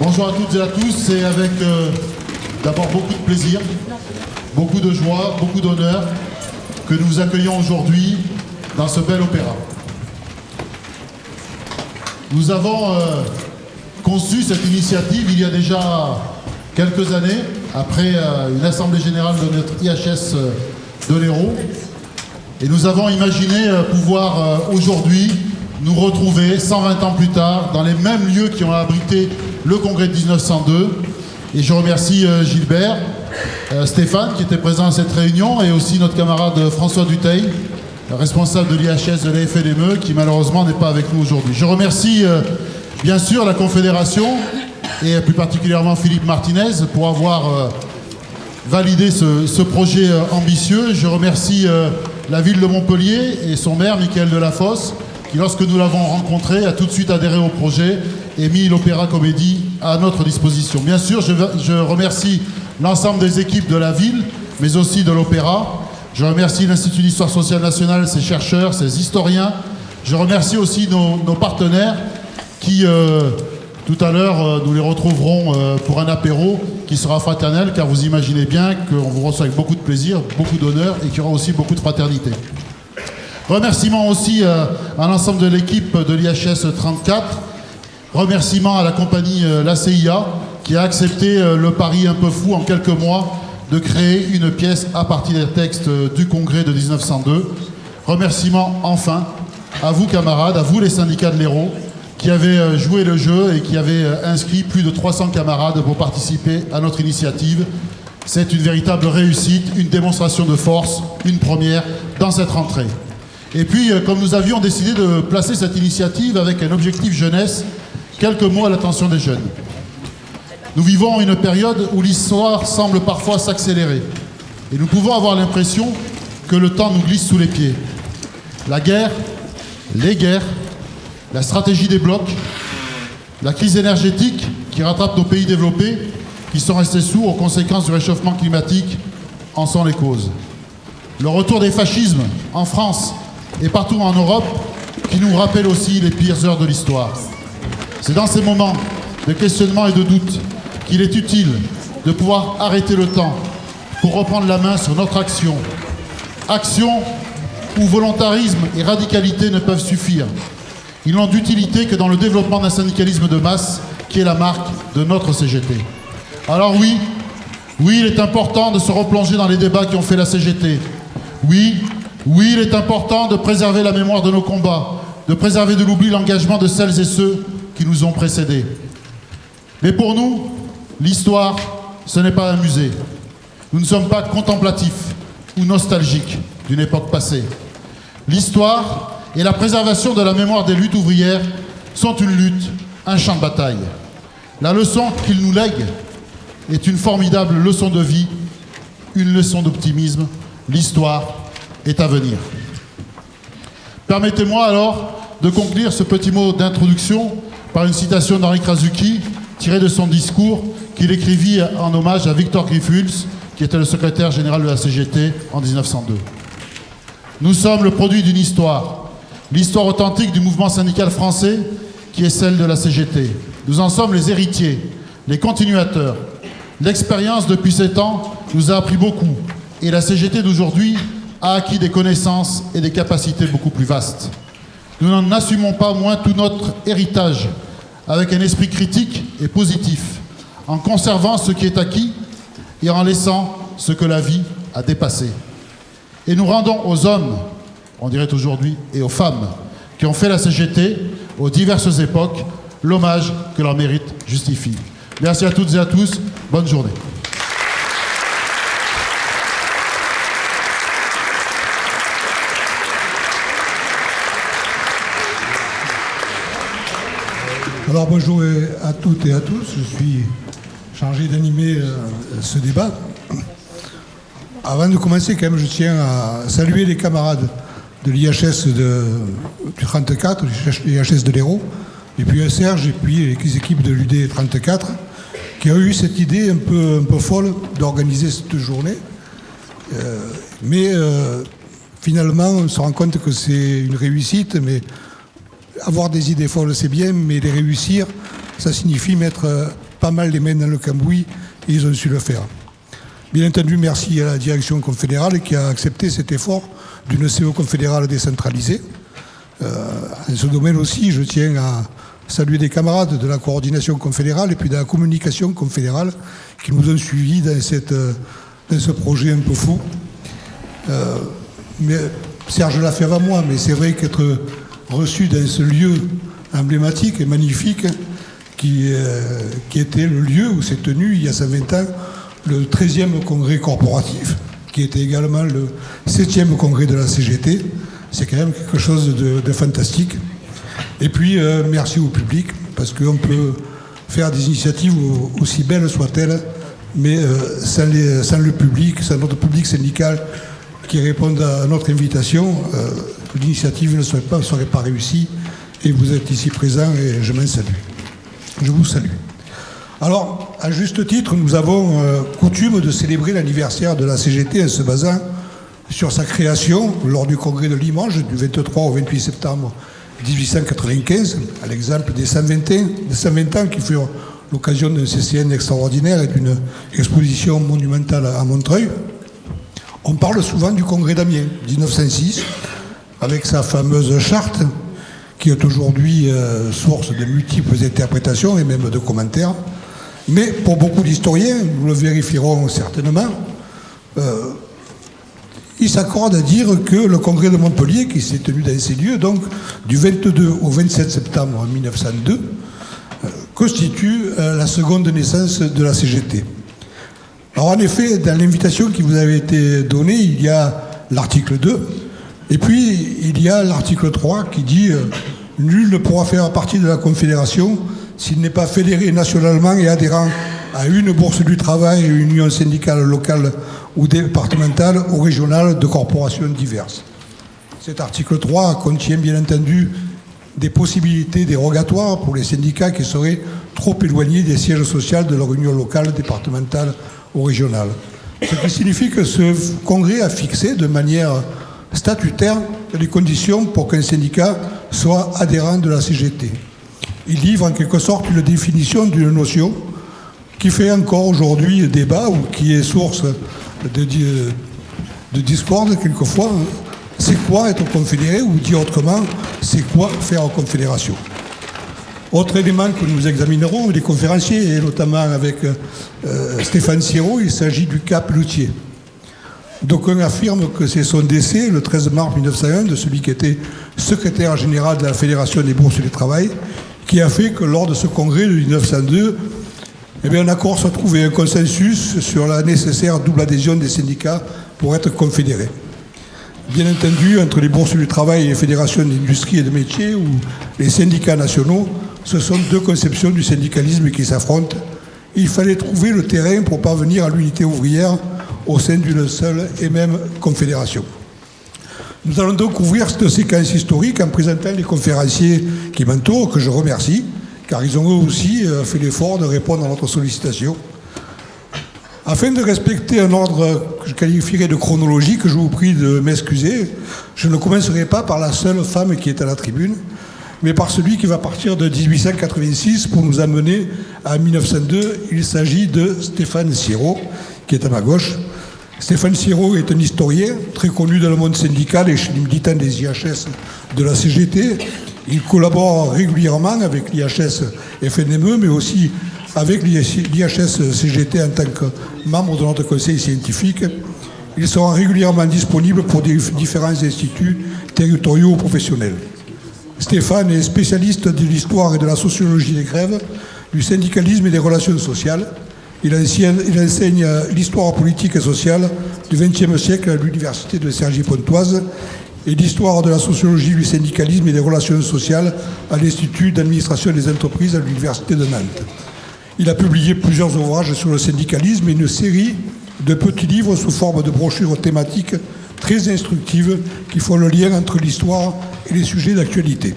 Bonjour à toutes et à tous, c'est avec euh, d'abord beaucoup de plaisir, beaucoup de joie, beaucoup d'honneur que nous vous accueillons aujourd'hui dans ce bel opéra. Nous avons euh, conçu cette initiative il y a déjà quelques années, après euh, une assemblée générale de notre IHS de l'Hérault, et nous avons imaginé pouvoir aujourd'hui nous retrouver 120 ans plus tard dans les mêmes lieux qui ont abrité le congrès de 1902. Et je remercie euh, Gilbert, euh, Stéphane qui était présent à cette réunion et aussi notre camarade François Duteil, responsable de l'IHS de la FNME qui malheureusement n'est pas avec nous aujourd'hui. Je remercie euh, bien sûr la Confédération et plus particulièrement Philippe Martinez pour avoir euh, validé ce, ce projet euh, ambitieux. Je remercie euh, la ville de Montpellier et son maire, Michael Delafosse, qui, lorsque nous l'avons rencontré, a tout de suite adhéré au projet et mis l'Opéra Comédie à notre disposition. Bien sûr, je, remercie l'ensemble des équipes de la ville, mais aussi de l'Opéra. Je remercie l'Institut d'histoire sociale nationale, ses chercheurs, ses historiens. Je remercie aussi nos, partenaires qui, euh, tout à l'heure, euh, nous les retrouverons euh, pour un apéro qui sera fraternel, car vous imaginez bien qu'on vous reçoit avec beaucoup de plaisir, beaucoup d'honneur et qu'il y aura aussi beaucoup de fraternité. Remerciements aussi à l'ensemble de l'équipe de l'IHS 34. Remerciements à la compagnie euh, La CIA qui a accepté euh, le pari un peu fou en quelques mois de créer une pièce à partir des textes euh, du congrès de 1902. Remerciements enfin à vous camarades, à vous les syndicats de l'Hérault qui avez joué le jeu et qui avez inscrit plus de 300 camarades pour participer à notre initiative. C'est une véritable réussite, une démonstration de force, une première dans cette rentrée. Et puis, comme nous avions décidé de placer cette initiative avec un objectif jeunesse, quelques mots à l'attention des jeunes. Nous vivons une période où l'histoire semble parfois s'accélérer. Et nous pouvons avoir l'impression que le temps nous glisse sous les pieds. La guerre, les guerres, la stratégie des blocs, la crise énergétique qui rattrape nos pays développés, qui sont restés sourds aux conséquences du réchauffement climatique, en sont les causes. Le retour des fascismes en France et partout en Europe qui nous rappelle aussi les pires heures de l'histoire. C'est dans ces moments de questionnement et de doute qu'il est utile de pouvoir arrêter le temps pour reprendre la main sur notre action. Action où volontarisme et radicalité ne peuvent suffire. Ils n'ont d'utilité que dans le développement d'un syndicalisme de masse qui est la marque de notre CGT. Alors oui, oui, il est important de se replonger dans les débats qui ont fait la CGT. Oui, oui, il est important de préserver la mémoire de nos combats, de préserver de l'oubli l'engagement de celles et ceux qui nous ont précédés. Mais pour nous, l'histoire, ce n'est pas un musée. Nous ne sommes pas contemplatifs ou nostalgiques d'une époque passée. L'histoire et la préservation de la mémoire des luttes ouvrières sont une lutte, un champ de bataille. La leçon qu'ils nous lèguent est une formidable leçon de vie, une leçon d'optimisme. L'histoire est à venir. Permettez-moi alors de conclure ce petit mot d'introduction par une citation d'Henri Krasuki tirée de son discours qu'il écrivit en hommage à Victor Griffuls, qui était le secrétaire général de la CGT en 1902. Nous sommes le produit d'une histoire, l'histoire authentique du mouvement syndical français qui est celle de la CGT. Nous en sommes les héritiers, les continuateurs. L'expérience depuis sept ans nous a appris beaucoup et la CGT d'aujourd'hui a acquis des connaissances et des capacités beaucoup plus vastes. Nous n'en assumons pas moins tout notre héritage avec un esprit critique et positif, en conservant ce qui est acquis et en laissant ce que la vie a dépassé. Et nous rendons aux hommes, on dirait aujourd'hui, et aux femmes qui ont fait la CGT aux diverses époques l'hommage que leur mérite justifie. Merci à toutes et à tous. Bonne journée. Alors bonjour à toutes et à tous, je suis chargé d'animer euh, ce débat. Avant de commencer, quand même, je tiens à saluer les camarades de l'IHS du 34, l'IHS de l'Hérault, et puis Serge, et puis les équipes de l'UD 34, qui ont eu cette idée un peu, un peu folle d'organiser cette journée. Euh, mais euh, finalement, on se rend compte que c'est une réussite, mais avoir des idées folles, c'est bien, mais les réussir, ça signifie mettre euh, pas mal les mains dans le cambouis et ils ont su le faire. Bien entendu, merci à la direction confédérale qui a accepté cet effort d'une CO confédérale décentralisée. Euh, en ce domaine aussi, je tiens à saluer des camarades de la coordination confédérale et puis de la communication confédérale qui nous ont suivis dans, dans ce projet un peu fou. Euh, Serge l'a fait avant moi, mais c'est vrai qu'être reçu dans ce lieu emblématique et magnifique qui, euh, qui était le lieu où s'est tenu il y a 120 ans le 13e congrès corporatif, qui était également le 7e congrès de la CGT. C'est quand même quelque chose de, fantastique. Et puis, euh, merci au public, parce qu'on peut faire des initiatives aussi belles soient-elles, mais euh, sans, le public, sans notre public syndical qui répond à notre invitation, euh, l'initiative ne serait pas, réussie. Et vous êtes ici présent et je m'en salue. Je vous salue. Alors, à juste titre, nous avons euh, coutume de célébrer l'anniversaire de la CGT en se basant sur sa création lors du congrès de Limoges du 23 au 28 septembre 1895, à l'exemple des 120 ans, qui furent l'occasion d'un CCN extraordinaire et d'une exposition monumentale à Montreuil. On parle souvent du congrès d'Amiens, 1906, avec sa fameuse charte, qui est aujourd'hui euh, source de multiples interprétations et même de commentaires. Mais pour beaucoup d'historiens, nous le vérifierons certainement, euh, ils s'accordent à dire que le congrès de Montpellier, qui s'est tenu dans ces lieux, donc du 22 au 27 septembre 1902, euh, constitue la seconde naissance de la CGT. Alors en effet, dans l'invitation qui vous avait été donnée, il y a l'article 2, et puis il y a l'article 3 qui dit Nul ne pourra faire partie de la Confédération s'il n'est pas fédéré nationalement et adhérent à une bourse du travail, une union syndicale locale ou départementale ou régionale de corporations diverses. Cet article 3 contient bien entendu des possibilités dérogatoires pour les syndicats qui seraient trop éloignés des sièges sociaux de leur union locale, départementale régionale. Ce qui signifie que ce congrès a fixé de manière statutaire les conditions pour qu'un syndicat soit adhérent de la CGT il livre en quelque sorte une définition d'une notion qui fait encore aujourd'hui débat ou qui est source de, de discorde quelquefois. C'est quoi être confédéré ou dit autrement, c'est quoi faire confédération? Autre élément que nous examinerons, les conférenciers, et notamment avec euh, Stéphane Siro, il s'agit du cap Loutier. D'aucuns affirment que c'est son décès, le 13 mars 1901, de celui qui était secrétaire général de la Fédération des bourses du travail, qui a fait que lors de ce congrès de 1902, eh bien, un accord soit trouvé, un consensus sur la nécessaire double adhésion des syndicats pour être confédérés. Bien entendu, entre les bourses du travail et les fédérations d'industrie et de métiers ou les syndicats nationaux, ce sont deux conceptions du syndicalisme qui s'affrontent. Il fallait trouver le terrain pour parvenir à l'unité ouvrière au sein d'une seule et même confédération. Nous allons donc ouvrir cette séquence historique en présentant les conférenciers qui m'entourent, que je remercie, car ils ont eux aussi euh, fait l'effort de répondre à notre sollicitation. Afin de respecter un ordre que je qualifierais de chronologique, je vous prie de m'excuser. Je ne commencerai pas par la seule femme qui est à la tribune, mais par celui qui va partir de 1886 pour nous amener à 1902. Il s'agit de Stéphane Siro, qui est à ma gauche. Stéphane Siro est un historien très connu dans le monde syndical et chez les militants des IHS de la CGT. Il collabore régulièrement avec l'IHS FNME, mais aussi avec l'IHS CGT en tant que membre de notre conseil scientifique. Il sera régulièrement disponible pour différents instituts territoriaux ou professionnels. Stéphane est spécialiste de l'histoire et de la sociologie des grèves, du syndicalisme et des relations sociales. Il enseigne, l'histoire politique et sociale du XXe siècle à l'université de Cergy-Pontoise et l'histoire de la sociologie du syndicalisme et des relations sociales à l'Institut d'administration des entreprises à l'université de Nantes. Il a publié plusieurs ouvrages sur le syndicalisme et une série de petits livres sous forme de brochures thématiques très instructives qui font le lien entre l'histoire et les sujets d'actualité.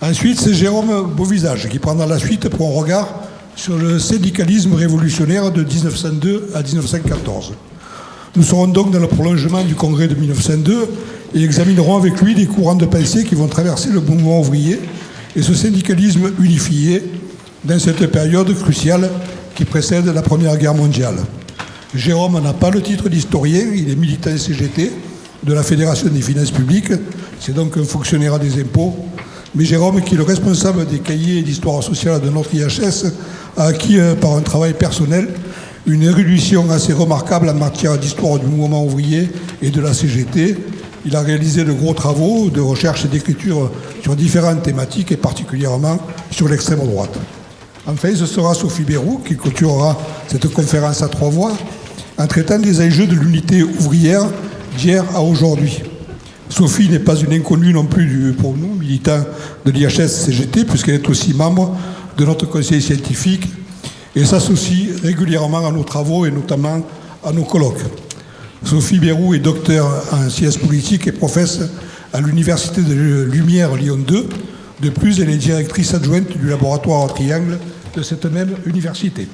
Ensuite, c'est Jérôme Beauvisage qui prendra la suite pour un regard sur le syndicalisme révolutionnaire de 1902 à 1914. Nous serons donc dans le prolongement du congrès de 1902 et examinerons avec lui les courants de pensée qui vont traverser le mouvement ouvrier et ce syndicalisme unifié dans cette période cruciale qui précède la Première Guerre mondiale. Jérôme n'a pas le titre d'historien, il est militant CGT de la Fédération des finances publiques, c'est donc un fonctionnaire des impôts. Mais Jérôme, qui est le responsable des cahiers d'histoire sociale de notre IHS, a acquis euh, par un travail personnel une érudition assez remarquable en matière d'histoire du mouvement ouvrier et de la CGT. Il a réalisé de gros travaux de recherche et d'écriture sur différentes thématiques et particulièrement sur l'extrême droite. Enfin, ce sera Sophie Bérou qui clôturera cette conférence à trois voix en traitant des enjeux de l'unité ouvrière d'hier à aujourd'hui. Sophie n'est pas une inconnue non plus pour nous, militants de l'IHS-CGT, puisqu'elle est aussi membre de notre conseil scientifique et s'associe régulièrement à nos travaux et notamment à nos colloques. Sophie Bérou est docteur en sciences politiques et professe à l'Université de Lumière Lyon 2. De plus, elle est directrice adjointe du laboratoire Triangle de cette même université.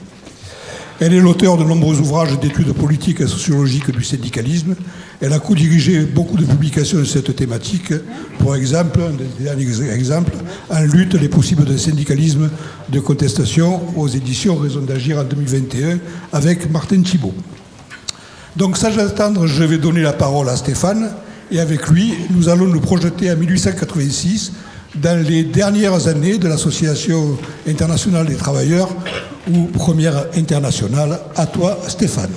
Elle est l'auteur de nombreux ouvrages d'études politiques et sociologiques du syndicalisme. Elle a co-dirigé beaucoup de publications de cette thématique. Pour exemple, un des derniers exemples, en lutte les possibles de syndicalisme de contestation aux éditions Raison d'agir en 2021 avec Martin Thibault. Donc sans attendre, je vais donner la parole à Stéphane et avec lui, nous allons nous projeter en 1886 dans les dernières années de l'Association internationale des travailleurs ou première internationale. À toi, Stéphane.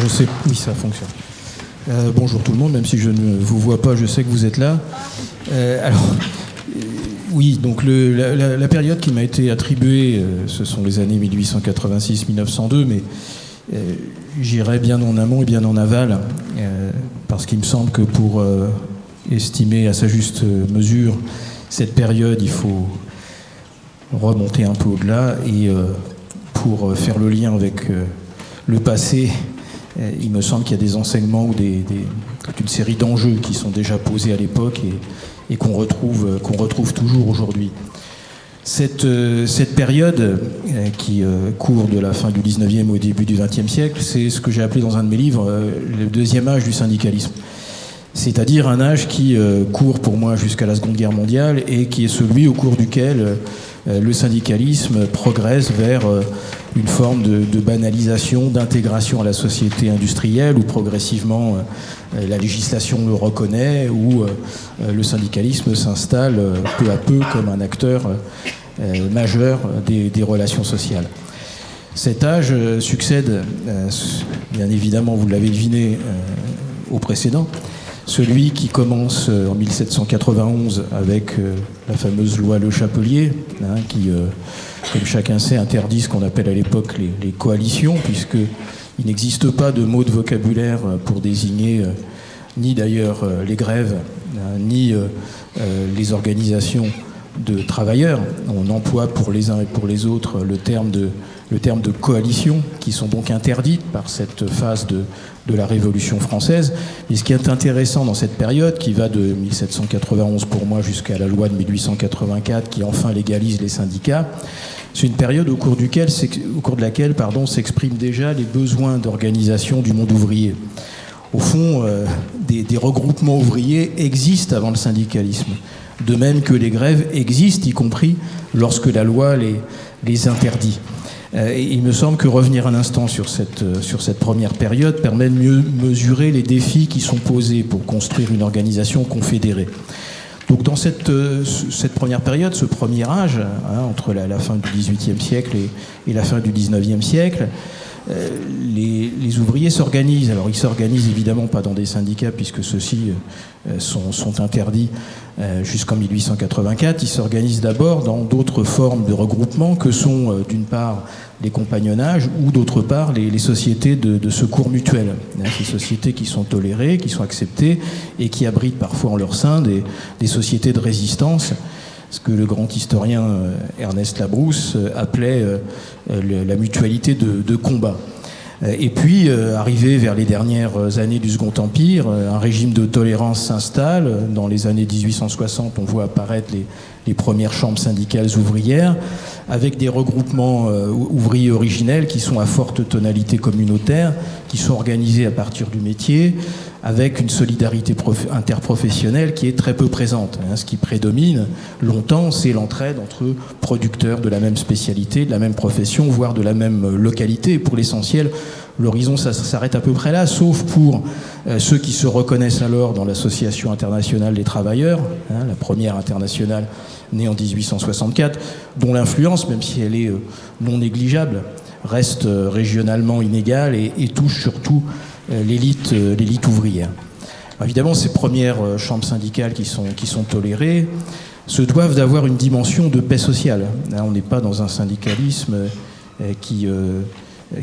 Je sais, oui, ça fonctionne. Euh, bonjour tout le monde, même si je ne vous vois pas, je sais que vous êtes là. Euh, alors, euh, oui, donc la, période qui m'a été attribuée, ce sont les années 1886-1902, mais j'irai bien en amont et bien en aval, parce qu'il me semble que pour estimer à sa juste mesure cette période, il faut remonter un peu au-delà et euh, pour faire le lien avec euh, le passé, euh, il me semble qu'il y a des enseignements ou des, une série d'enjeux qui sont déjà posés à l'époque et, qu'on retrouve, qu'on retrouve toujours aujourd'hui. Cette, cette, période qui court de la fin du 19e au début du 20e siècle, c'est ce que j'ai appelé dans un de mes livres le deuxième âge du syndicalisme. C'est-à-dire un âge qui euh, court pour moi jusqu'à la Seconde Guerre mondiale et qui est celui au cours duquel euh, le syndicalisme progresse vers euh, une forme de, banalisation, d'intégration à la société industrielle où progressivement la législation le reconnaît, où le syndicalisme s'installe peu à peu comme un acteur majeur des, relations sociales. Cet âge succède, bien évidemment, vous l'avez deviné, au précédent, celui qui commence euh, en 1791 avec euh, la fameuse loi Le Chapelier, hein, qui, euh, comme chacun sait, interdit ce qu'on appelle à l'époque les, coalitions, puisqu'il n'existe pas de mot de vocabulaire pour désigner ni d'ailleurs les grèves, hein, ni les organisations de travailleurs. On emploie pour les uns et pour les autres le terme de, coalition, qui sont donc interdites par cette phase de, de la Révolution française. Et ce qui est intéressant dans cette période, qui va de 1791 pour moi jusqu'à la loi de 1884, qui enfin légalise les syndicats, c'est une période au cours, de laquelle s'expriment déjà les besoins d'organisation du monde ouvrier. Au fond, euh, des, regroupements ouvriers existent avant le syndicalisme, de même que les grèves existent, y compris lorsque la loi les, les interdit. Euh, il me semble que revenir un instant sur cette, euh, sur cette première période permet de mieux mesurer les défis qui sont posés pour construire une organisation confédérée. Donc dans cette, euh, cette première période, ce premier âge, hein, entre la, fin du XVIIIe siècle et, la fin du XIXe siècle, euh, les, ouvriers s'organisent. Alors ils s'organisent évidemment pas dans des syndicats puisque ceux-ci euh, sont, interdits jusqu'en 1884. Ils s'organisent d'abord dans d'autres formes de regroupement que sont d'une part les compagnonnages ou d'autre part les, sociétés de, secours mutuels. Hein, ces sociétés qui sont tolérées, qui sont acceptées et qui abritent parfois en leur sein des sociétés de résistance ce que le grand historien euh, Ernest Labrousse euh, appelait euh, la mutualité de, combat. Et puis, arrivé vers les dernières années du Second Empire, un régime de tolérance s'installe. Dans les années 1860, on voit apparaître les, les premières chambres syndicales ouvrières, avec des regroupements ouvriers originels qui sont à forte tonalité communautaire, qui sont organisés à partir du métier, avec une solidarité interprofessionnelle qui est très peu présente. Hein. Ce qui prédomine longtemps, c'est l'entraide entre producteurs de la même spécialité, de la même profession, voire de la même localité. pour l'essentiel, l'horizon s'arrête à peu près là, sauf pour euh, ceux qui se reconnaissent alors dans l'Association internationale des travailleurs, hein, la première internationale née en 1864, dont l'influence, même si elle est euh, non négligeable, reste euh, régionalement inégale et, touche surtout euh, l'élite, ouvrière. Évidemment, ces premières chambres syndicales qui sont, tolérées se doivent d'avoir une dimension de paix sociale. on n'est pas dans un syndicalisme qui,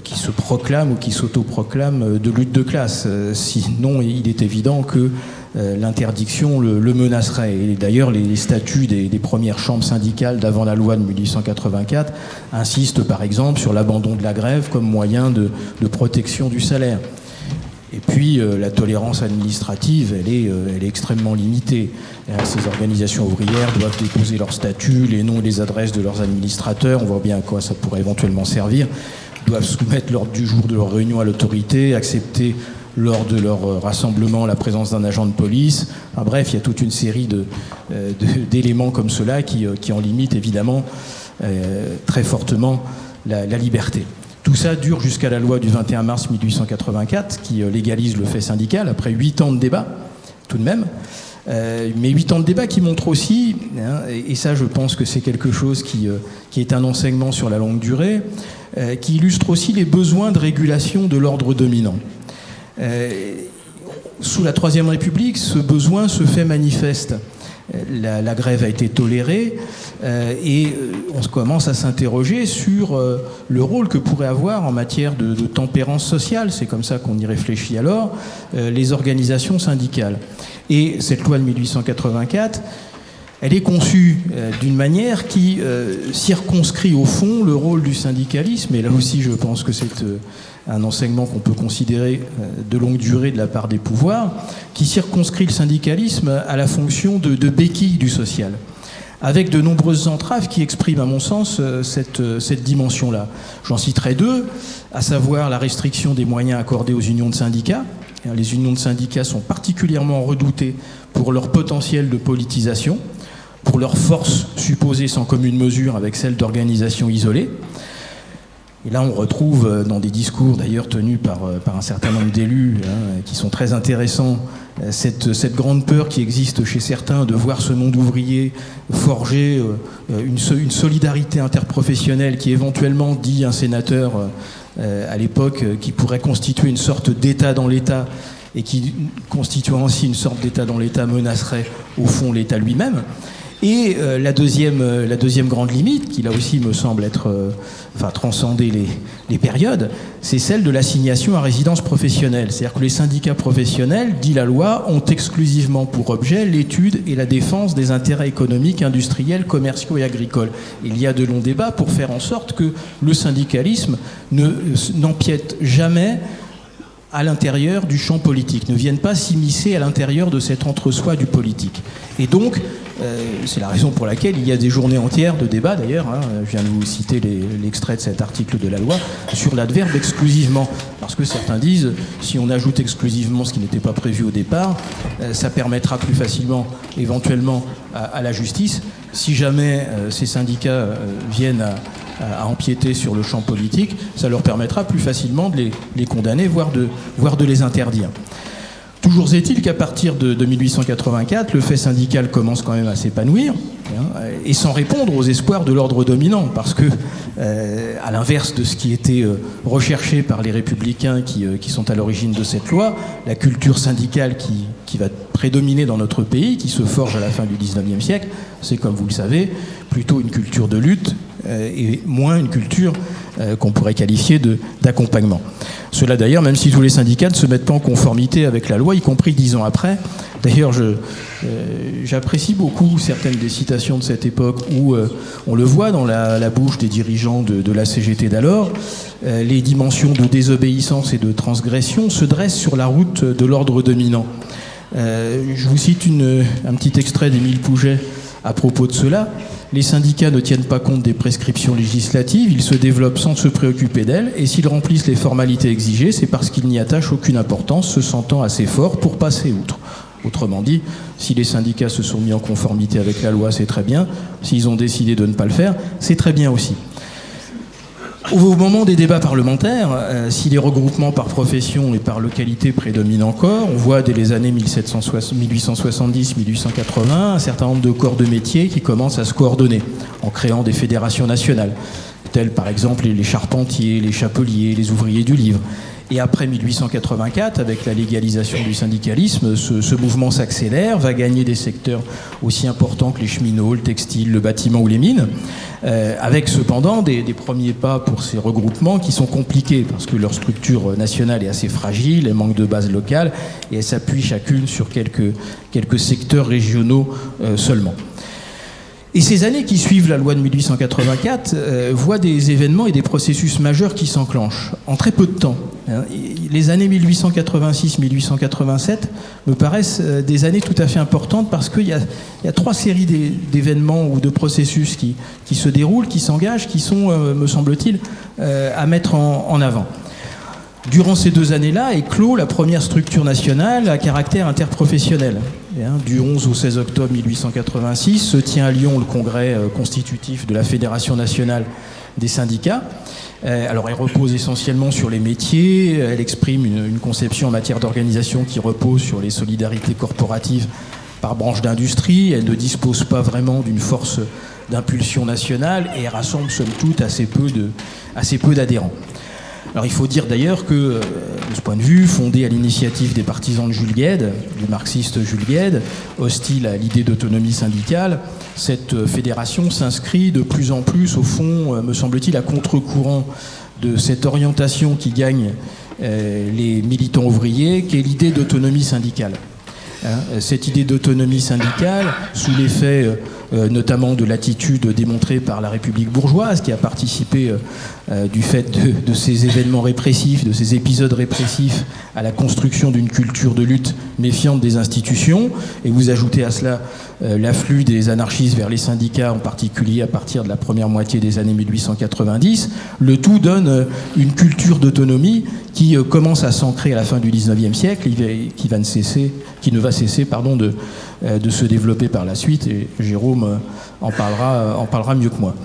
qui se proclame ou qui s'autoproclame de lutte de classe. Sinon, il est évident que l'interdiction le, menacerait. Et d'ailleurs, les, statuts des, premières chambres syndicales d'avant la loi de 1884 insistent par exemple sur l'abandon de la grève comme moyen de, protection du salaire. Et puis euh, la tolérance administrative, elle est, euh, extrêmement limitée. ces organisations ouvrières doivent déposer leur statut, les noms et les adresses de leurs administrateurs, on voit bien à quoi ça pourrait éventuellement servir, doivent soumettre l'ordre du jour de leur réunion à l'autorité, accepter lors de leur euh, rassemblement la présence d'un agent de police. bref, il y a toute une série d'éléments comme cela qui, qui, en limitent évidemment très fortement la liberté. Tout ça dure jusqu'à la loi du 21 mars 1884 qui euh, légalise le fait syndical après huit ans de débat, tout de même. Euh, mais huit ans de débat qui montrent aussi, hein, et, ça je pense que c'est quelque chose qui, euh, qui, est un enseignement sur la longue durée, qui illustre aussi les besoins de régulation de l'ordre dominant. Sous la Troisième République, ce besoin se fait manifeste. La, grève a été tolérée euh, et euh, on commence à s'interroger sur euh, le rôle que pourraient avoir en matière de, tempérance sociale, c'est comme ça qu'on y réfléchit alors, les organisations syndicales. Et cette loi de 1884, elle est conçue d'une manière qui circonscrit au fond le rôle du syndicalisme, et là aussi je pense que c'est un enseignement qu'on peut considérer euh, de longue durée de la part des pouvoirs, qui circonscrit le syndicalisme à la fonction de, béquille du social, avec de nombreuses entraves qui expriment, à mon sens, euh, cette, euh, cette dimension-là. J'en citerai deux, à savoir la restriction des moyens accordés aux unions de syndicats. Les unions de syndicats sont particulièrement redoutées pour leur potentiel de politisation, pour leur force supposée sans commune mesure avec celle d'organisations isolées. Et là, on retrouve euh, dans des discours d'ailleurs tenus par, euh, un certain nombre d'élus hein, qui sont très intéressants euh, cette, cette, grande peur qui existe chez certains de voir ce monde ouvrier forger une, une solidarité interprofessionnelle qui éventuellement, dit un sénateur à l'époque, qui pourrait constituer une sorte d'État dans l'État et qui, constituant ainsi une sorte d'État dans l'État, menacerait au fond l'État lui-même. Et euh, la, deuxième, euh, la deuxième grande limite, qui là aussi me semble être, euh, enfin, transcender les, les périodes, c'est celle de l'assignation à résidence professionnelle. C'est-à-dire que les syndicats professionnels, dit la loi, ont exclusivement pour objet l'étude et la défense des intérêts économiques, industriels, commerciaux et agricoles. Il y a de longs débats pour faire en sorte que le syndicalisme n'empiète jamais à l'intérieur du champ politique, ne vienne pas s'immiscer à l'intérieur de cet entre-soi du politique. Et donc, euh, c'est la raison pour laquelle il y a des journées entières de débat, d'ailleurs, hein, je viens de vous citer l'extrait de cet article de la loi, sur l'adverbe exclusivement. Parce que certains disent, si on ajoute exclusivement ce qui n'était pas prévu au départ, euh, ça permettra plus facilement, éventuellement, à, la justice, si jamais euh, ces syndicats viennent à, empiéter sur le champ politique, ça leur permettra plus facilement de les, condamner, voire de, voire de les interdire. Toujours est-il qu'à partir de, 1884, le fait syndical commence quand même à s'épanouir, hein, et sans répondre aux espoirs de l'ordre dominant, parce que, euh, à l'inverse de ce qui était euh, recherché par les républicains euh, qui, sont à l'origine de cette loi, la culture syndicale qui, qui, va prédominer dans notre pays, qui se forge à la fin du 19e siècle, c'est, comme vous le savez, plutôt une culture de lutte et moins une culture qu'on pourrait qualifier d'accompagnement. Cela d'ailleurs, même si tous les syndicats ne se mettent pas en conformité avec la loi, y compris dix ans après. D'ailleurs, euh, j'apprécie beaucoup certaines des citations de cette époque où euh, on le voit dans la, bouche des dirigeants de, la CGT d'alors, euh, les dimensions de désobéissance et de transgression se dressent sur la route de l'ordre dominant. je vous cite un petit extrait d'Émile Pouget à propos de cela. Les syndicats ne tiennent pas compte des prescriptions législatives, ils se développent sans se préoccuper d'elles, et s'ils remplissent les formalités exigées, c'est parce qu'ils n'y attachent aucune importance, se sentant assez forts pour passer outre. Autrement dit, si les syndicats se sont mis en conformité avec la loi, c'est très bien. S'ils ont décidé de ne pas le faire, c'est très bien aussi. Au moment des débats parlementaires, euh, si les regroupements par profession et par localité prédominent encore, on voit dès les années 1870-1880 un certain nombre de corps de métiers qui commencent à se coordonner en créant des fédérations nationales, telles par exemple les charpentiers, les chapeliers, les ouvriers du livre. Et après 1884, avec la légalisation du syndicalisme, ce, mouvement s'accélère, va gagner des secteurs aussi importants que les cheminots, le textile, le bâtiment ou les mines, euh, avec cependant des, premiers pas pour ces regroupements qui sont compliqués parce que leur structure nationale est assez fragile, elle manque de base locale et elle s'appuie chacune sur quelques, secteurs régionaux euh, seulement. Et ces années qui suivent la loi de 1884 euh, voient des événements et des processus majeurs qui s'enclenchent en très peu de temps. Hein. Les années 1886-1887 me paraissent euh, des années tout à fait importantes parce qu'il y, a trois séries d'événements ou de processus qui, se déroulent, qui s'engagent, qui sont, euh, me semble-t-il, à mettre en avant. Durant ces deux années-là éclot la première structure nationale à caractère interprofessionnel. Hein, du 11 au 16 octobre 1886 se tient à Lyon le congrès euh, constitutif de la Fédération nationale des syndicats. Euh, alors elle repose essentiellement sur les métiers, elle exprime une, conception en matière d'organisation qui repose sur les solidarités corporatives par branche d'industrie, elle ne dispose pas vraiment d'une force d'impulsion nationale et rassemble somme toute assez peu d'adhérents. Alors il faut dire d'ailleurs que, euh, de ce point de vue, fondé à l'initiative des partisans de Jules Gued, du marxiste Jules Gued, hostile à l'idée d'autonomie syndicale, cette euh, fédération s'inscrit de plus en plus, au fond, euh, me semble-t-il, à contre-courant de cette orientation qui gagne les militants ouvriers, qui est l'idée d'autonomie syndicale. Hein, cette idée d'autonomie syndicale, sous l'effet notamment de l'attitude démontrée par la République bourgeoise, qui a participé euh, euh, du fait de, ces événements répressifs, de ces épisodes répressifs, à la construction d'une culture de lutte méfiante des institutions. Et vous ajoutez à cela l'afflux des anarchistes vers les syndicats, en particulier à partir de la première moitié des années 1890. Le tout donne une culture d'autonomie qui commence à s'ancrer à la fin du 19e siècle, qui, va ne cesser, qui ne va cesser pardon, de, euh, de se développer par la suite, et Jérôme euh, en parlera, euh, en parlera mieux que moi.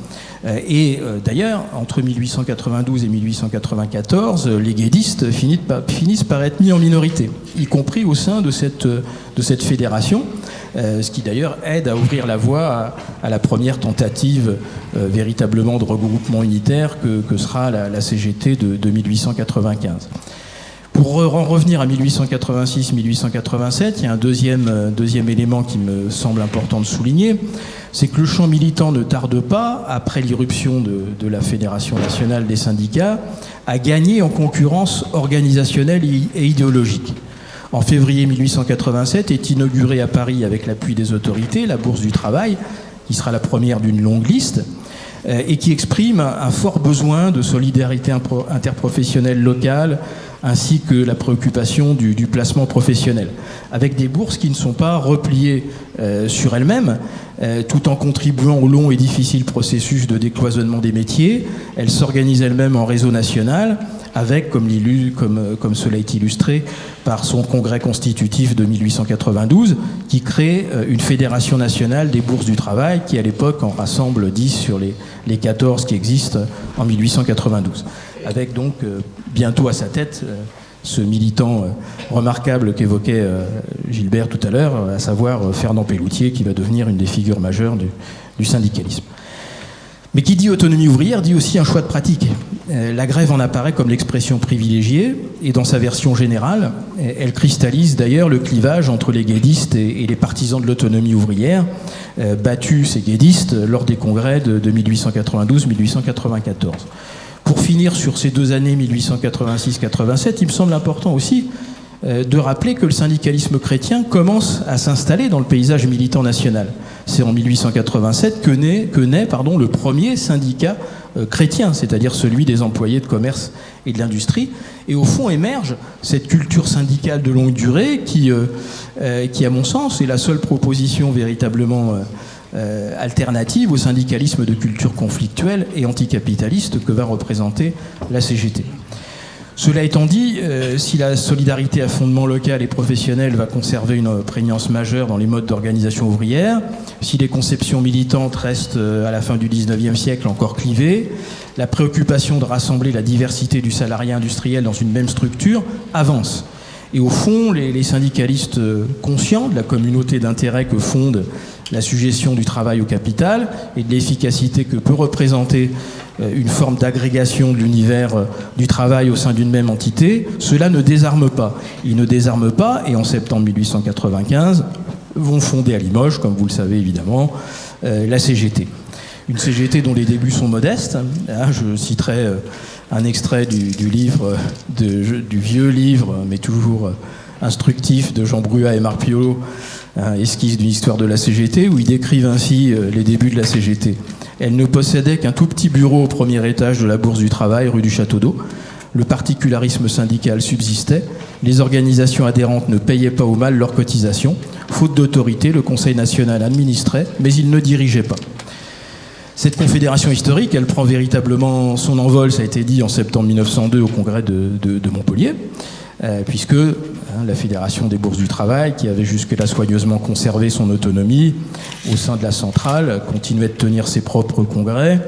Et d'ailleurs, entre 1892 et 1894, les guédistes finissent par être mis en minorité, y compris au sein de cette, fédération, ce qui d'ailleurs aide à ouvrir la voie à, la première tentative véritablement de regroupement unitaire que, sera la, CGT de, de 1895. Pour en revenir à 1886-1887, il y a un euh, deuxième élément qui me semble important de souligner, c'est que le champ militant ne tarde pas, après l'irruption de, la Fédération nationale des syndicats, à gagner en concurrence organisationnelle et idéologique. En février 1887 est inaugurée à Paris, avec l'appui des autorités, la Bourse du Travail, qui sera la première d'une longue liste, euh, et qui exprime un fort besoin de solidarité interprofessionnelle locale, ainsi que la préoccupation du, placement professionnel, avec des bourses qui ne sont pas repliées euh, sur elles-mêmes, euh, tout en contribuant au long et difficile processus de décloisonnement des métiers. Elles s'organisent elles-mêmes en réseau national, avec, comme, comme, cela est illustré par son congrès constitutif de 1892, qui crée euh, une fédération nationale des bourses du travail, qui à l'époque en rassemble 10 sur les, les 14 qui existent en 1892 avec donc euh, bientôt à sa tête euh, ce militant euh, remarquable qu'évoquait Gilbert tout à l'heure, à savoir Fernand Pelloutier, qui va devenir une des figures majeures du, syndicalisme. Mais qui dit autonomie ouvrière dit aussi un choix de pratique. La grève en apparaît comme l'expression privilégiée, et dans sa version générale, elle cristallise d'ailleurs le clivage entre les guédistes et les partisans de l'autonomie ouvrière, battus ces guédistes lors des congrès de 1892-1894 pour finir sur ces deux années 1886-87, il me semble important aussi euh, de rappeler que le syndicalisme chrétien commence à s'installer dans le paysage militant national. C'est en 1887 que naît, le premier syndicat euh, chrétien, c'est-à-dire celui des employés de commerce et de l'industrie. Et au fond émerge cette culture syndicale de longue durée qui, euh, qui à mon sens, est la seule proposition véritablement alternative au syndicalisme de culture conflictuelle et anticapitaliste que va représenter la CGT. Cela étant dit, euh, si la solidarité à fondement local et professionnel va conserver une prégnance majeure dans les modes d'organisation ouvrière, si les conceptions militantes restent euh, à la fin du 19e siècle encore clivées, la préoccupation de rassembler la diversité du salarié industriel dans une même structure avance. Et au fond, les, syndicalistes euh, conscients de la communauté d'intérêt que fonde la suggestion du travail au capital et de l'efficacité que peut représenter euh, une forme d'agrégation de l'univers euh, du travail au sein d'une même entité, cela ne désarme pas. Ils ne désarment pas et en septembre 1895 vont fonder à Limoges, comme vous le savez évidemment, euh, la CGT. Une CGT dont les débuts sont modestes. Hein, je citerai un extrait du, livre, du vieux livre, mais toujours instructif, de Jean Brua et Marc Piolo, esquisse d'une histoire de la CGT, où ils décrivent ainsi les débuts de la CGT. Elle ne possédait qu'un tout petit bureau au premier étage de la Bourse du Travail, rue du Château d'Eau. Le particularisme syndical subsistait. Les organisations adhérentes ne payaient pas au mal leurs cotisations. Faute d'autorité, le Conseil national administrait, mais il ne dirigeait pas. Cette confédération historique, elle prend véritablement son envol, ça a été dit en septembre 1902 au congrès de, Montpellier, euh, puisque Hein, la Fédération des bourses du travail, qui avait jusque-là soigneusement conservé son autonomie au sein de la centrale, continuait de tenir ses propres congrès,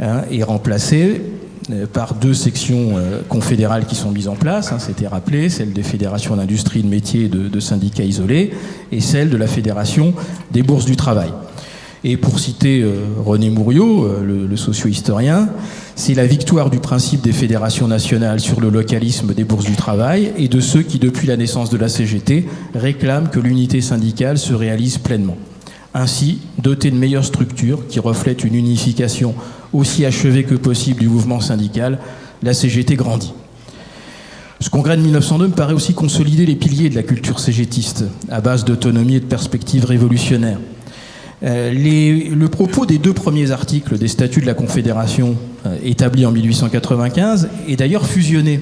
hein, et remplacée euh, par deux sections euh, confédérales qui sont mises en place, hein, c'était rappelé, celle des fédérations d'industrie, de métiers et de, syndicats isolés, et celle de la Fédération des bourses du travail. Et pour citer euh, René Mouriot, le, le socio-historien, c'est la victoire du principe des fédérations nationales sur le localisme des bourses du travail et de ceux qui, depuis la naissance de la CGT, réclament que l'unité syndicale se réalise pleinement. Ainsi, dotée de meilleures structures qui reflètent une unification aussi achevée que possible du mouvement syndical, la CGT grandit. Ce congrès de 1902 me paraît aussi consolider les piliers de la culture cégétiste, à base d'autonomie et de perspectives révolutionnaires. Euh, le propos des deux premiers articles des statuts de la Confédération euh, établis en 1895 est d'ailleurs fusionné.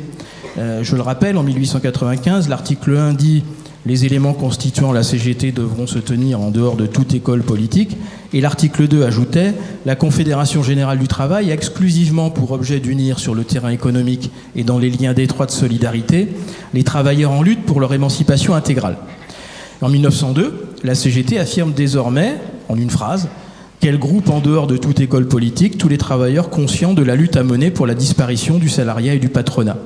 Euh, je le rappelle, en 1895, l'article 1 dit les éléments constituant la CGT devront se tenir en dehors de toute école politique. Et l'article 2 ajoutait La Confédération générale du travail a exclusivement pour objet d'unir sur le terrain économique et dans les liens d'étroite solidarité les travailleurs en lutte pour leur émancipation intégrale. En 1902, la CGT affirme désormais, en une phrase, qu'elle groupe en dehors de toute école politique tous les travailleurs conscients de la lutte à mener pour la disparition du salariat et du patronat.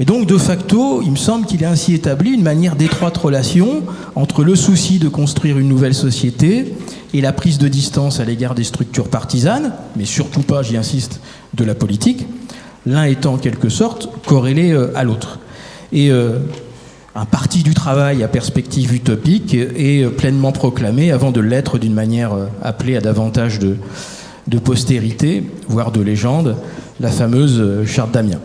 Et donc, de facto, il me semble qu'il est ainsi établi une manière d'étroite relation entre le souci de construire une nouvelle société et la prise de distance à l'égard des structures partisanes, mais surtout pas, j'y insiste, de la politique, l'un étant en quelque sorte corrélé euh, à l'autre. Et euh, un parti du travail à perspective utopique est pleinement proclamé avant de l'être d'une manière euh, appelée à davantage de, postérité, voire de légende, la fameuse euh, charte d'Amiens.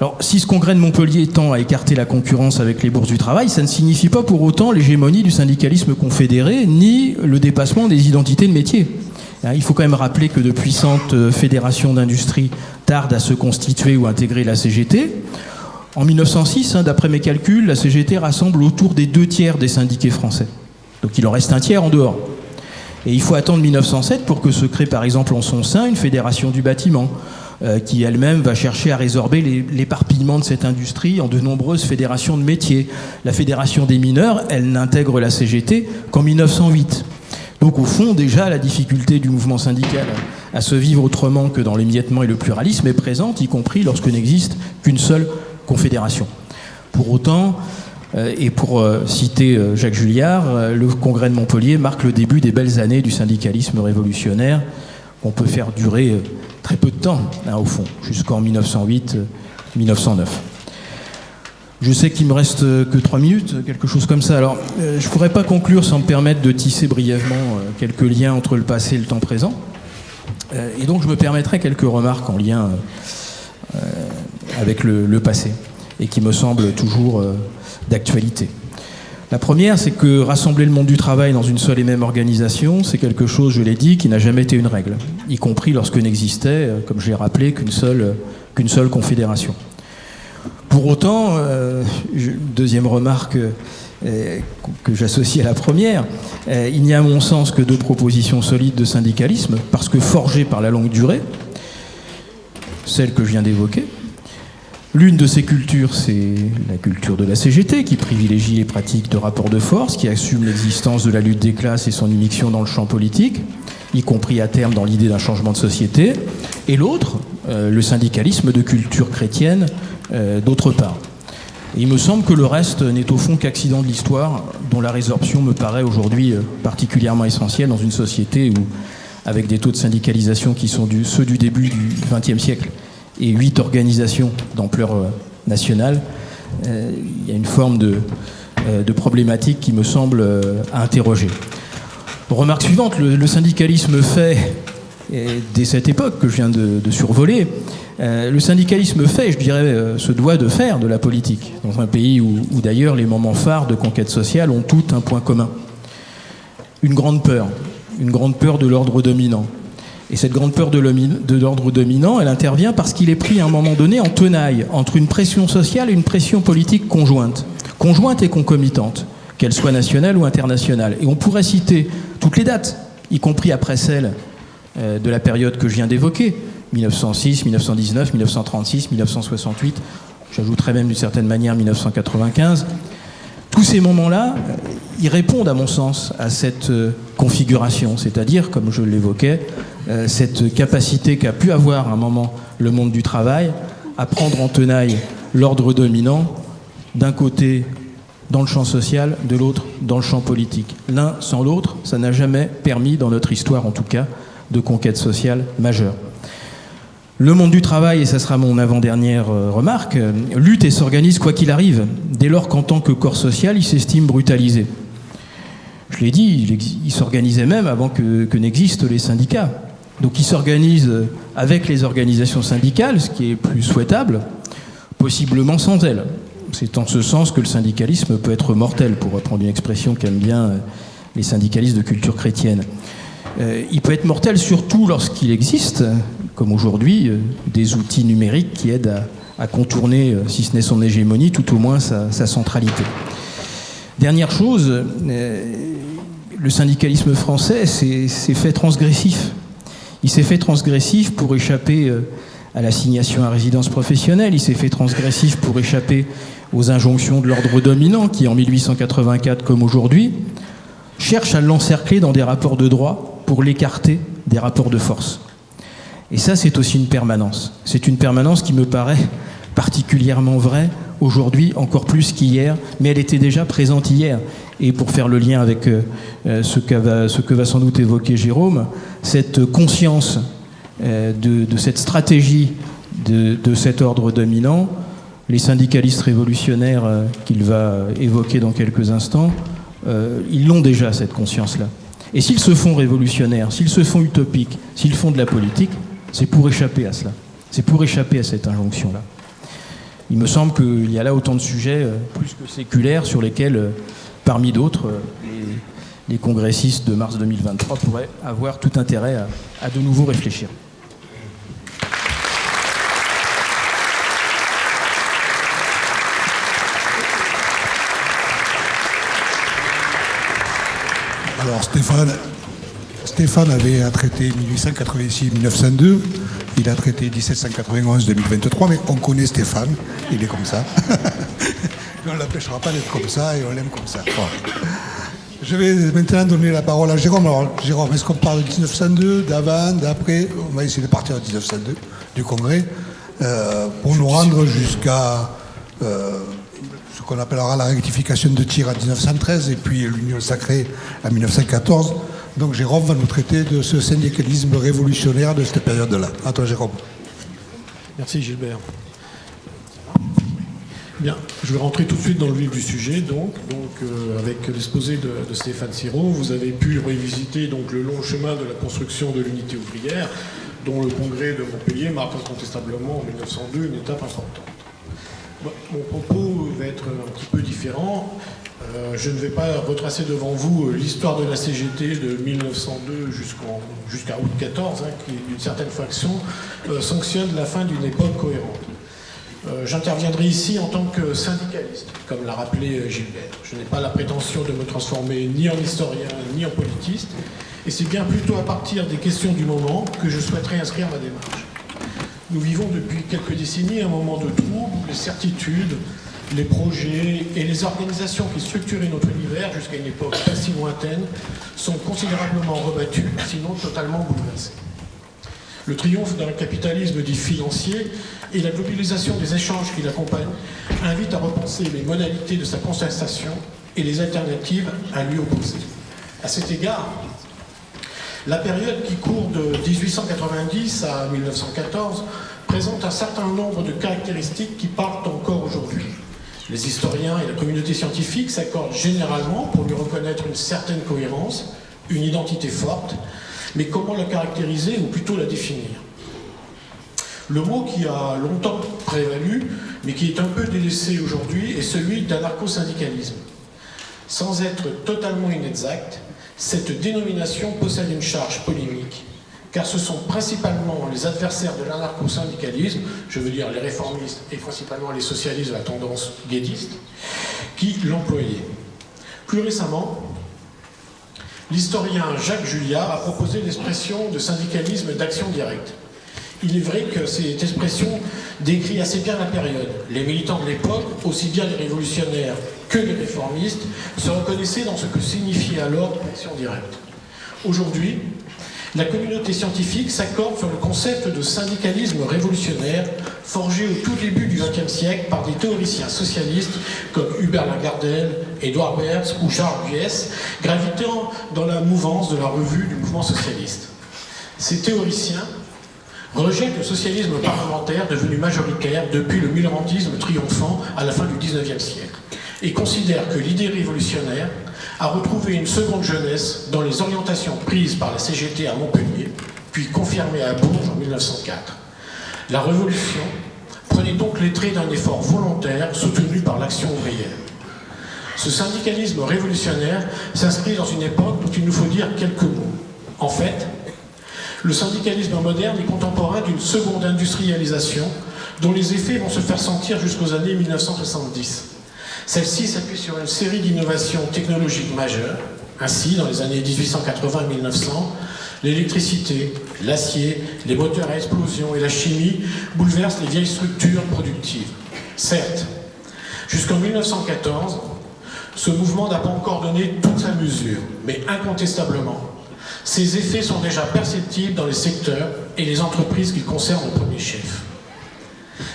Alors, si ce congrès de Montpellier tend à écarter la concurrence avec les bourses du travail, ça ne signifie pas pour autant l'hégémonie du syndicalisme confédéré, ni le dépassement des identités de métier. Hein, il faut quand même rappeler que de puissantes euh, fédérations d'industrie tardent à se constituer ou intégrer la CGT. En 1906, hein, d'après mes calculs, la CGT rassemble autour des deux tiers des syndiqués français. Donc il en reste un tiers en dehors. Et il faut attendre 1907 pour que se crée par exemple en son sein une fédération du bâtiment, euh, qui elle-même va chercher à résorber l'éparpillement de cette industrie en de nombreuses fédérations de métiers. La fédération des mineurs, elle n'intègre la CGT qu'en 1908. Donc au fond, déjà, la difficulté du mouvement syndical à se vivre autrement que dans l'émiettement et le pluralisme est présente, y compris lorsque n'existe qu'une seule confédération. Pour autant, euh, et pour euh, citer euh, Jacques Julliard, le congrès de Montpellier marque le début des belles années du syndicalisme révolutionnaire qu'on peut faire durer très peu de temps, hein, au fond, jusqu'en 1908-1909. Je sais qu'il me reste que trois minutes, quelque chose comme ça. Alors, je ne pourrais pas conclure sans me permettre de tisser brièvement quelques liens entre le passé et le temps présent. Et donc, je me permettrai quelques remarques en lien avec le, passé et qui me semble toujours euh, d'actualité. La première, c'est que rassembler le monde du travail dans une seule et même organisation, c'est quelque chose, je l'ai dit, qui n'a jamais été une règle, y compris lorsque n'existait, euh, comme je l'ai rappelé, qu'une seule, qu'une seule confédération. Pour autant, euh, deuxième remarque que j'associe à la première, il n'y a à mon sens que deux propositions solides de syndicalisme, parce que forgées par la longue durée, celle que je viens d'évoquer. L'une de ces cultures, c'est la culture de la CGT, qui privilégie les pratiques de rapport de force, qui assume l'existence de la lutte des classes et son immixtion dans le champ politique, y compris à terme dans l'idée d'un changement de société. Et l'autre, euh, le syndicalisme de culture chrétienne, euh, d'autre part. il me semble que le reste n'est au fond qu'accident de l'histoire, dont la résorption me paraît aujourd'hui euh, particulièrement essentielle dans une société où, avec des taux de syndicalisation qui sont ceux du début du XXe siècle et huit organisations d'ampleur nationale, il y a une forme de, de problématique qui me semble à interroger. Remarque suivante, le syndicalisme fait dès cette époque que je viens de, survoler, euh, le syndicalisme fait, je dirais, euh, se doit de faire de la politique, dans un pays où, d'ailleurs les moments phares de conquête sociale ont tout un point commun. Une grande peur, une grande peur de l'ordre dominant. Et cette grande peur de l'ordre dominant, elle intervient parce qu'il est pris à un moment donné en tenaille entre une pression sociale et une pression politique conjointe, conjointe et concomitante, qu'elle soit nationale ou internationale. Et on pourrait citer toutes les dates, y compris après celle euh, de la période que je viens d'évoquer, 1906, 1919, 1936, 1968, j'ajouterais même d'une certaine manière 1995. Tous ces moments-là, euh, ils répondent à mon sens à cette euh, configuration, c'est-à-dire, comme je l'évoquais, cette capacité qu'a pu avoir un moment le monde du travail à prendre en tenaille l'ordre dominant, d'un côté dans le champ social, de l'autre dans le champ politique. L'un sans l'autre, ça n'a jamais permis, dans notre histoire en tout cas, de conquête sociale majeure. Le monde du travail, et ça sera mon avant-dernière euh, remarque, euh, lutte et s'organise quoi qu'il arrive, dès lors qu'en tant que corps social, il s'estime brutalisé. Je l'ai dit, il s'organisait même avant que n'existent les syndicats. Donc il s'organise avec les organisations syndicales, ce qui est plus souhaitable, possiblement sans elles. C'est en ce sens que le syndicalisme peut être mortel, pour reprendre une expression qu'aiment bien euh, les syndicalistes de culture chrétienne. Euh, il peut être mortel surtout lorsqu'il existe, comme aujourd'hui, euh, des outils numériques qui aident à, contourner, si ce n'est son hégémonie, tout au moins sa, centralité. Dernière chose, le syndicalisme français s'est fait transgressif. Il s'est fait transgressif pour échapper à l'assignation à résidence professionnelle, il s'est fait transgressif pour échapper aux injonctions de l'ordre dominant qui, en 1884 comme aujourd'hui, cherche à l'encercler dans des rapports de droit pour l'écarter des rapports de force. Et ça, c'est aussi une permanence. C'est une permanence qui me paraît particulièrement vraie aujourd'hui, encore plus qu'hier, mais elle était déjà présente hier. Et pour faire le lien avec euh, euh, ce, que va sans doute évoquer Jérôme, cette conscience euh, de, cette stratégie de, de, cet ordre dominant, les syndicalistes révolutionnaires qu'il va évoquer dans quelques instants, ils l'ont déjà, cette conscience-là. Et s'ils se font révolutionnaires, s'ils se font utopiques, s'ils font de la politique, c'est pour échapper à cela. C'est pour échapper à cette injonction-là. Il me semble qu'il y a là autant de sujets euh, plus que séculaires sur lesquels, euh, parmi d'autres, euh, les, congressistes de mars 2023 pourraient avoir tout intérêt à de nouveau réfléchir. Alors Stéphane, Stéphane avait traité 1886-1902, il a traité 1791-2023, mais on connaît Stéphane, il est comme ça. on ne l'empêchera pas d'être comme ça et on l'aime comme ça. Je vais maintenant donner la parole à Jérôme. Alors Jérôme, est-ce qu'on parle de 1902, d'avant, d'après? On va essayer de partir de 1902, du Congrès, euh, pour nous rendre jusqu'à... Euh, qu'on appellera la rectification de tir en 1913 et puis l'Union sacrée en 1914. Donc Jérôme va nous traiter de ce syndicalisme révolutionnaire de cette période-là. À toi Jérôme. Merci Gilbert. Bien, je vais rentrer tout de suite dans le vif du sujet. Donc, euh, avec l'exposé de, Stéphane Siro, vous avez pu revisiter donc, le long chemin de la construction de l'unité ouvrière, dont le congrès de Montpellier marque incontestablement en 1902 une étape importante. Mon propos va être un petit peu différent. Euh, je ne vais pas retracer devant vous euh, l'histoire de la CGT de 1902 jusqu'à août 14, hein, qui, d'une certaine faction, euh, sanctionne la fin d'une époque cohérente. Euh, j'interviendrai ici en tant que syndicaliste, comme l'a rappelé Gilbert. Je n'ai pas la prétention de me transformer ni en historien ni en politiste, et c'est bien plutôt à partir des questions du moment que je souhaiterais inscrire ma démarche. Nous vivons depuis quelques décennies un moment de trouble où les certitudes, les projets et les organisations qui structuraient notre univers jusqu'à une époque pas si lointaine sont considérablement rebattus, sinon totalement bouleversés. Le triomphe d'un capitalisme dit financier et la globalisation des échanges qui l'accompagnent invitent à repenser les modalités de sa constatation et les alternatives à lui opposer. À cet égard, la période qui court de 1890 à 1914 présente un certain nombre de caractéristiques qui partent encore aujourd'hui. Les historiens et la communauté scientifique s'accordent généralement pour lui reconnaître une certaine cohérence, une identité forte, mais comment la caractériser ou plutôt la définir? Le mot qui a longtemps prévalu, mais qui est un peu délaissé aujourd'hui, est celui d'anarcho-syndicalisme. Sans être totalement inexact, cette dénomination possède une charge polémique, car ce sont principalement les adversaires de l'anarcho-syndicalisme, je veux dire les réformistes et principalement les socialistes de la tendance guédiste, qui l'employaient. Plus récemment, l'historien Jacques Julliard a proposé l'expression de syndicalisme d'action directe. Il est vrai que cette expression décrit assez bien la période. Les militants de l'époque, aussi bien les révolutionnaires que les réformistes, se reconnaissaient dans ce que signifiait alors l'action directe. Aujourd'hui, la communauté scientifique s'accorde sur le concept de syndicalisme révolutionnaire forgé au tout début du XXe siècle par des théoriciens socialistes comme Hubert Lagardelle, Edouard Berthes ou Charles Guess, gravitant dans la mouvance de la revue du mouvement socialiste. Ces théoriciens rejettent le socialisme parlementaire devenu majoritaire depuis le millentisme triomphant à la fin du XIXe siècle et considèrent que l'idée révolutionnaire a retrouvé une seconde jeunesse dans les orientations prises par la CGT à Montpellier, puis confirmées à Bourges en 1904. La révolution prenait donc les traits d'un effort volontaire soutenu par l'action ouvrière. Ce syndicalisme révolutionnaire s'inscrit dans une époque dont il nous faut dire quelques mots. En fait, le syndicalisme moderne est contemporain d'une seconde industrialisation dont les effets vont se faire sentir jusqu'aux années 1970. Celle-ci s'appuie sur une série d'innovations technologiques majeures. Ainsi, dans les années 1880-1900, l'électricité, l'acier, les moteurs à explosion et la chimie bouleversent les vieilles structures productives. Certes, jusqu'en 1914, ce mouvement n'a pas encore donné toute sa mesure, mais incontestablement, ces effets sont déjà perceptibles dans les secteurs et les entreprises qui concernent au premier chef.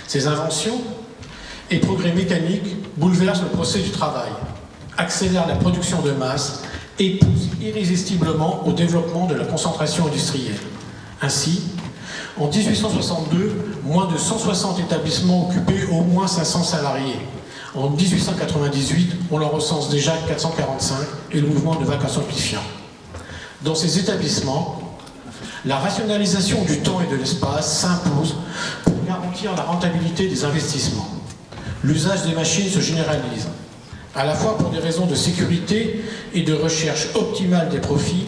Ces inventions et progrès mécaniques bouleversent le procès du travail, accélèrent la production de masse et poussent irrésistiblement au développement de la concentration industrielle. Ainsi, en 1862, moins de 160 établissements occupaient au moins 500 salariés. En 1898, on en recense déjà 445 et le mouvement ne va qu'en simplifiant. Dans ces établissements, la rationalisation du temps et de l'espace s'impose pour garantir la rentabilité des investissements l'usage des machines se généralise, à la fois pour des raisons de sécurité et de recherche optimale des profits,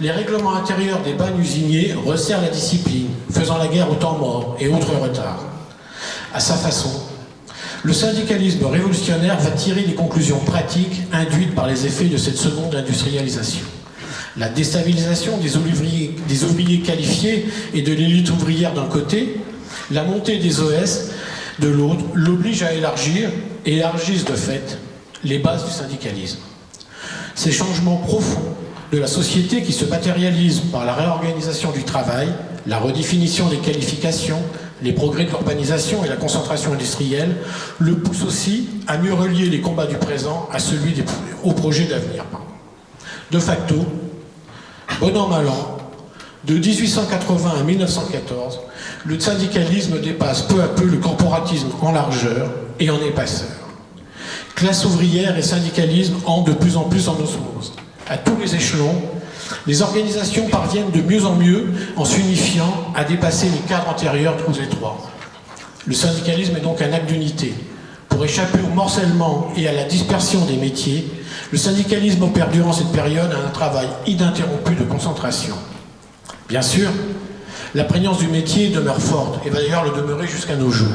les règlements intérieurs des bannes usiniers resserrent la discipline, faisant la guerre au temps mort et autres retards. À sa façon, le syndicalisme révolutionnaire va tirer des conclusions pratiques induites par les effets de cette seconde industrialisation. La déstabilisation des ouvriers qualifiés et de l'élite ouvrière d'un côté, la montée des OS de l'autre l'oblige à élargir, élargissent de fait, les bases du syndicalisme. Ces changements profonds de la société qui se matérialisent par la réorganisation du travail, la redéfinition des qualifications, les progrès de l'urbanisation et la concentration industrielle, le poussent aussi à mieux relier les combats du présent à celui des, au projet d'avenir. De facto, bon an mal de 1880 à 1914, le syndicalisme dépasse peu à peu le corporatisme en largeur et en épaisseur. Classe ouvrière et syndicalisme entrent de plus en plus en osmose. À tous les échelons, les organisations parviennent de mieux en mieux en s'unifiant à dépasser les cadres antérieurs trop étroits. Le syndicalisme est donc un acte d'unité. Pour échapper au morcellement et à la dispersion des métiers, le syndicalisme opère durant cette période un travail ininterrompu de concentration. Bien sûr, la prégnance du métier demeure forte et va d'ailleurs le demeurer jusqu'à nos jours.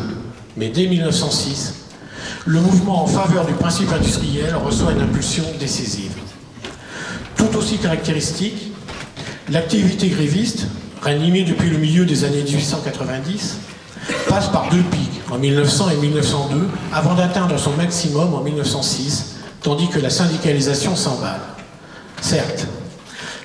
Mais dès 1906, le mouvement en faveur du principe industriel reçoit une impulsion décisive. Tout aussi caractéristique, l'activité gréviste, ranimée depuis le milieu des années 1890, passe par deux pics, en 1900 et 1902, avant d'atteindre son maximum en 1906, tandis que la syndicalisation s'emballe. Certes,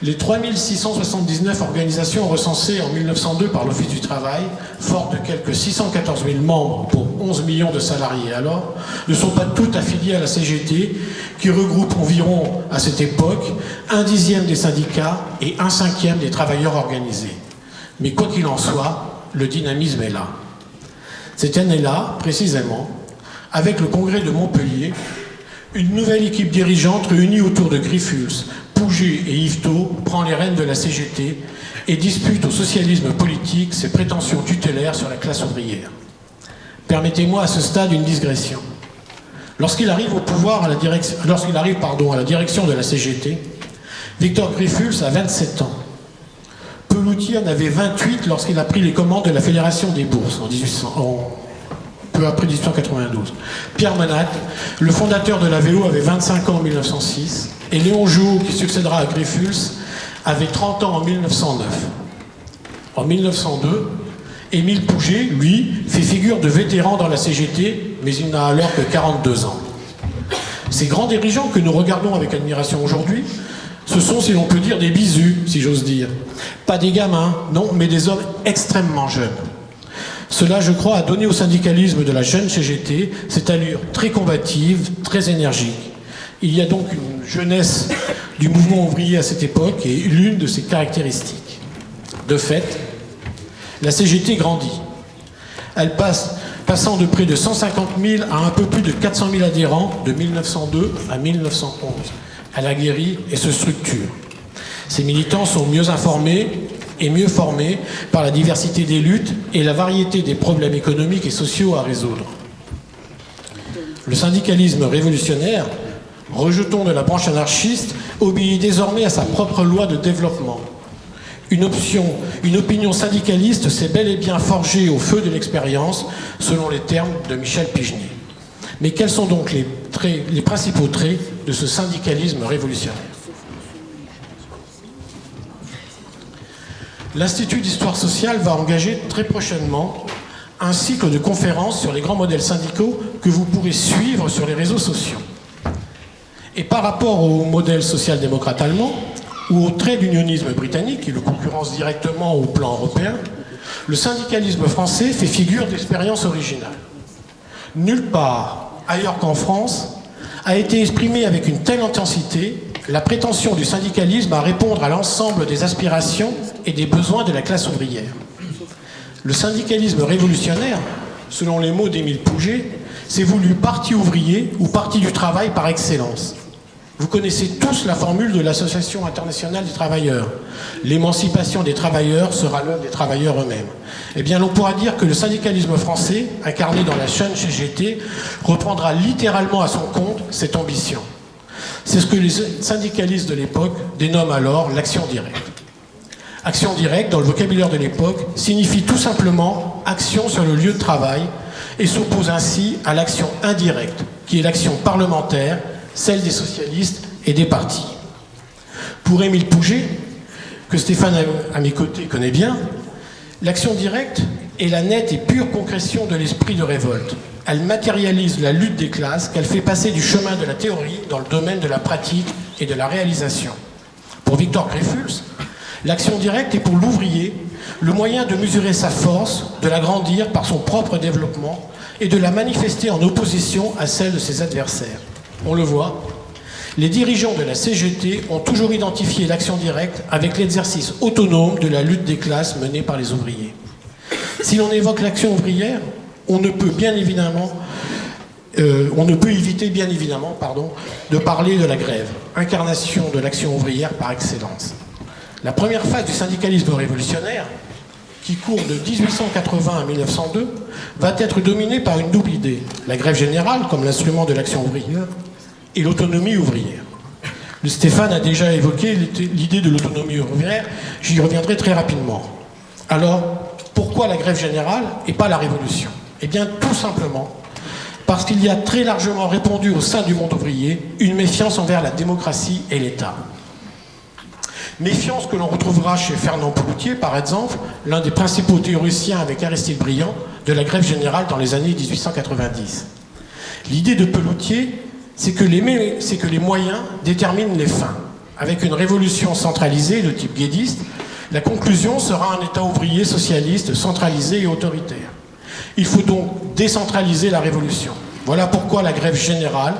les 3679 organisations recensées en 1902 par l'Office du Travail, fortes de quelques 614 000 membres pour 11 millions de salariés alors, ne sont pas toutes affiliées à la CGT, qui regroupe environ, à cette époque, un dixième des syndicats et un cinquième des travailleurs organisés. Mais quoi qu'il en soit, le dynamisme est là. Cette année-là, précisément, avec le congrès de Montpellier, une nouvelle équipe dirigeante réunie autour de Griffuls, Pouget et Yvetot prend les rênes de la CGT et dispute au socialisme politique ses prétentions tutélaires sur la classe ouvrière. Permettez-moi à ce stade une digression. Lorsqu'il arrive au pouvoir, à la direction, lorsqu'il arrive pardon, à la direction de la CGT, Victor Griffuls a 27 ans. Peloutier en avait 28 lorsqu'il a pris les commandes de la Fédération des Bourses en 1800, en, après 1892. Pierre Manat, le fondateur de la vélo, avait 25 ans en 1906 et Léon Jouot, qui succédera à Griffuls, avait 30 ans en 1909. En 1902, Émile Pouget, lui, fait figure de vétéran dans la CGT, mais il n'a alors que 42 ans. Ces grands dirigeants que nous regardons avec admiration aujourd'hui, ce sont, si l'on peut dire, des bisus, si j'ose dire. Pas des gamins, non, mais des hommes extrêmement jeunes. Cela, je crois, a donné au syndicalisme de la jeune CGT cette allure très combative, très énergique. Il y a donc une jeunesse du mouvement ouvrier à cette époque et l'une de ses caractéristiques. De fait, la CGT grandit. Elle passe, passant de près de 150 000 à un peu plus de 400 000 adhérents de 1902 à 1911. Elle a guéri et se structure. Ses militants sont mieux informés et mieux formés par la diversité des luttes et la variété des problèmes économiques et sociaux à résoudre. Le syndicalisme révolutionnaire, rejeton de la branche anarchiste, obéit désormais à sa propre loi de développement. Une, opinion syndicaliste s'est bel et bien forgée au feu de l'expérience, selon les termes de Michel Pigny. Mais quels sont donc les principaux traits de ce syndicalisme révolutionnaire? L'Institut d'histoire sociale va engager très prochainement un cycle de conférences sur les grands modèles syndicaux que vous pourrez suivre sur les réseaux sociaux. Et par rapport au modèle social-démocrate allemand, ou au trait d'unionisme britannique, qui le concurrence directement au plan européen, le syndicalisme français fait figure d'expérience originale. Nulle part ailleurs qu'en France a été exprimée avec une telle intensité la prétention du syndicalisme à répondre à l'ensemble des aspirations et des besoins de la classe ouvrière. Le syndicalisme révolutionnaire, selon les mots d'Émile Pouget, s'est voulu parti ouvrier ou parti du travail par excellence. Vous connaissez tous la formule de l'Association internationale des travailleurs. L'émancipation des travailleurs sera l'œuvre des travailleurs eux-mêmes. Eh bien, l'on pourra dire que le syndicalisme français, incarné dans la chaîne CGT, reprendra littéralement à son compte cette ambition. C'est ce que les syndicalistes de l'époque dénomment alors l'action directe. Action directe, dans le vocabulaire de l'époque, signifie tout simplement action sur le lieu de travail et s'oppose ainsi à l'action indirecte, qui est l'action parlementaire, celle des socialistes et des partis. Pour Émile Pouget, que Stéphane à mes côtés connaît bien, l'action directe est la nette et pure concrétion de l'esprit de révolte. Elle matérialise la lutte des classes qu'elle fait passer du chemin de la théorie dans le domaine de la pratique et de la réalisation. Pour Victor Greffuls, l'action directe est pour l'ouvrier le moyen de mesurer sa force, de l'agrandir par son propre développement et de la manifester en opposition à celle de ses adversaires. On le voit, les dirigeants de la CGT ont toujours identifié l'action directe avec l'exercice autonome de la lutte des classes menée par les ouvriers. Si l'on évoque l'action ouvrière, on ne peut bien évidemment, euh, on ne peut éviter bien évidemment, pardon, de parler de la grève, incarnation de l'action ouvrière par excellence. La première phase du syndicalisme révolutionnaire, qui court de 1880 à 1902, va être dominée par une double idée. La grève générale comme l'instrument de l'action ouvrière et l'autonomie ouvrière. Le Stéphane a déjà évoqué l'idée de l'autonomie ouvrière, j'y reviendrai très rapidement. Alors, pourquoi la grève générale et pas la révolution? Eh bien, tout simplement parce qu'il y a très largement répondu au sein du monde ouvrier une méfiance envers la démocratie et l'État. Méfiance que l'on retrouvera chez Fernand Pelloutier, par exemple, l'un des principaux théoriciens avec Aristide Briand de la grève générale dans les années 1890. L'idée de Pelloutier, c'est que, que, les moyens déterminent les fins. Avec une révolution centralisée de type guédiste, la conclusion sera un État ouvrier socialiste centralisé et autoritaire. Il faut donc décentraliser la révolution. Voilà pourquoi la grève générale,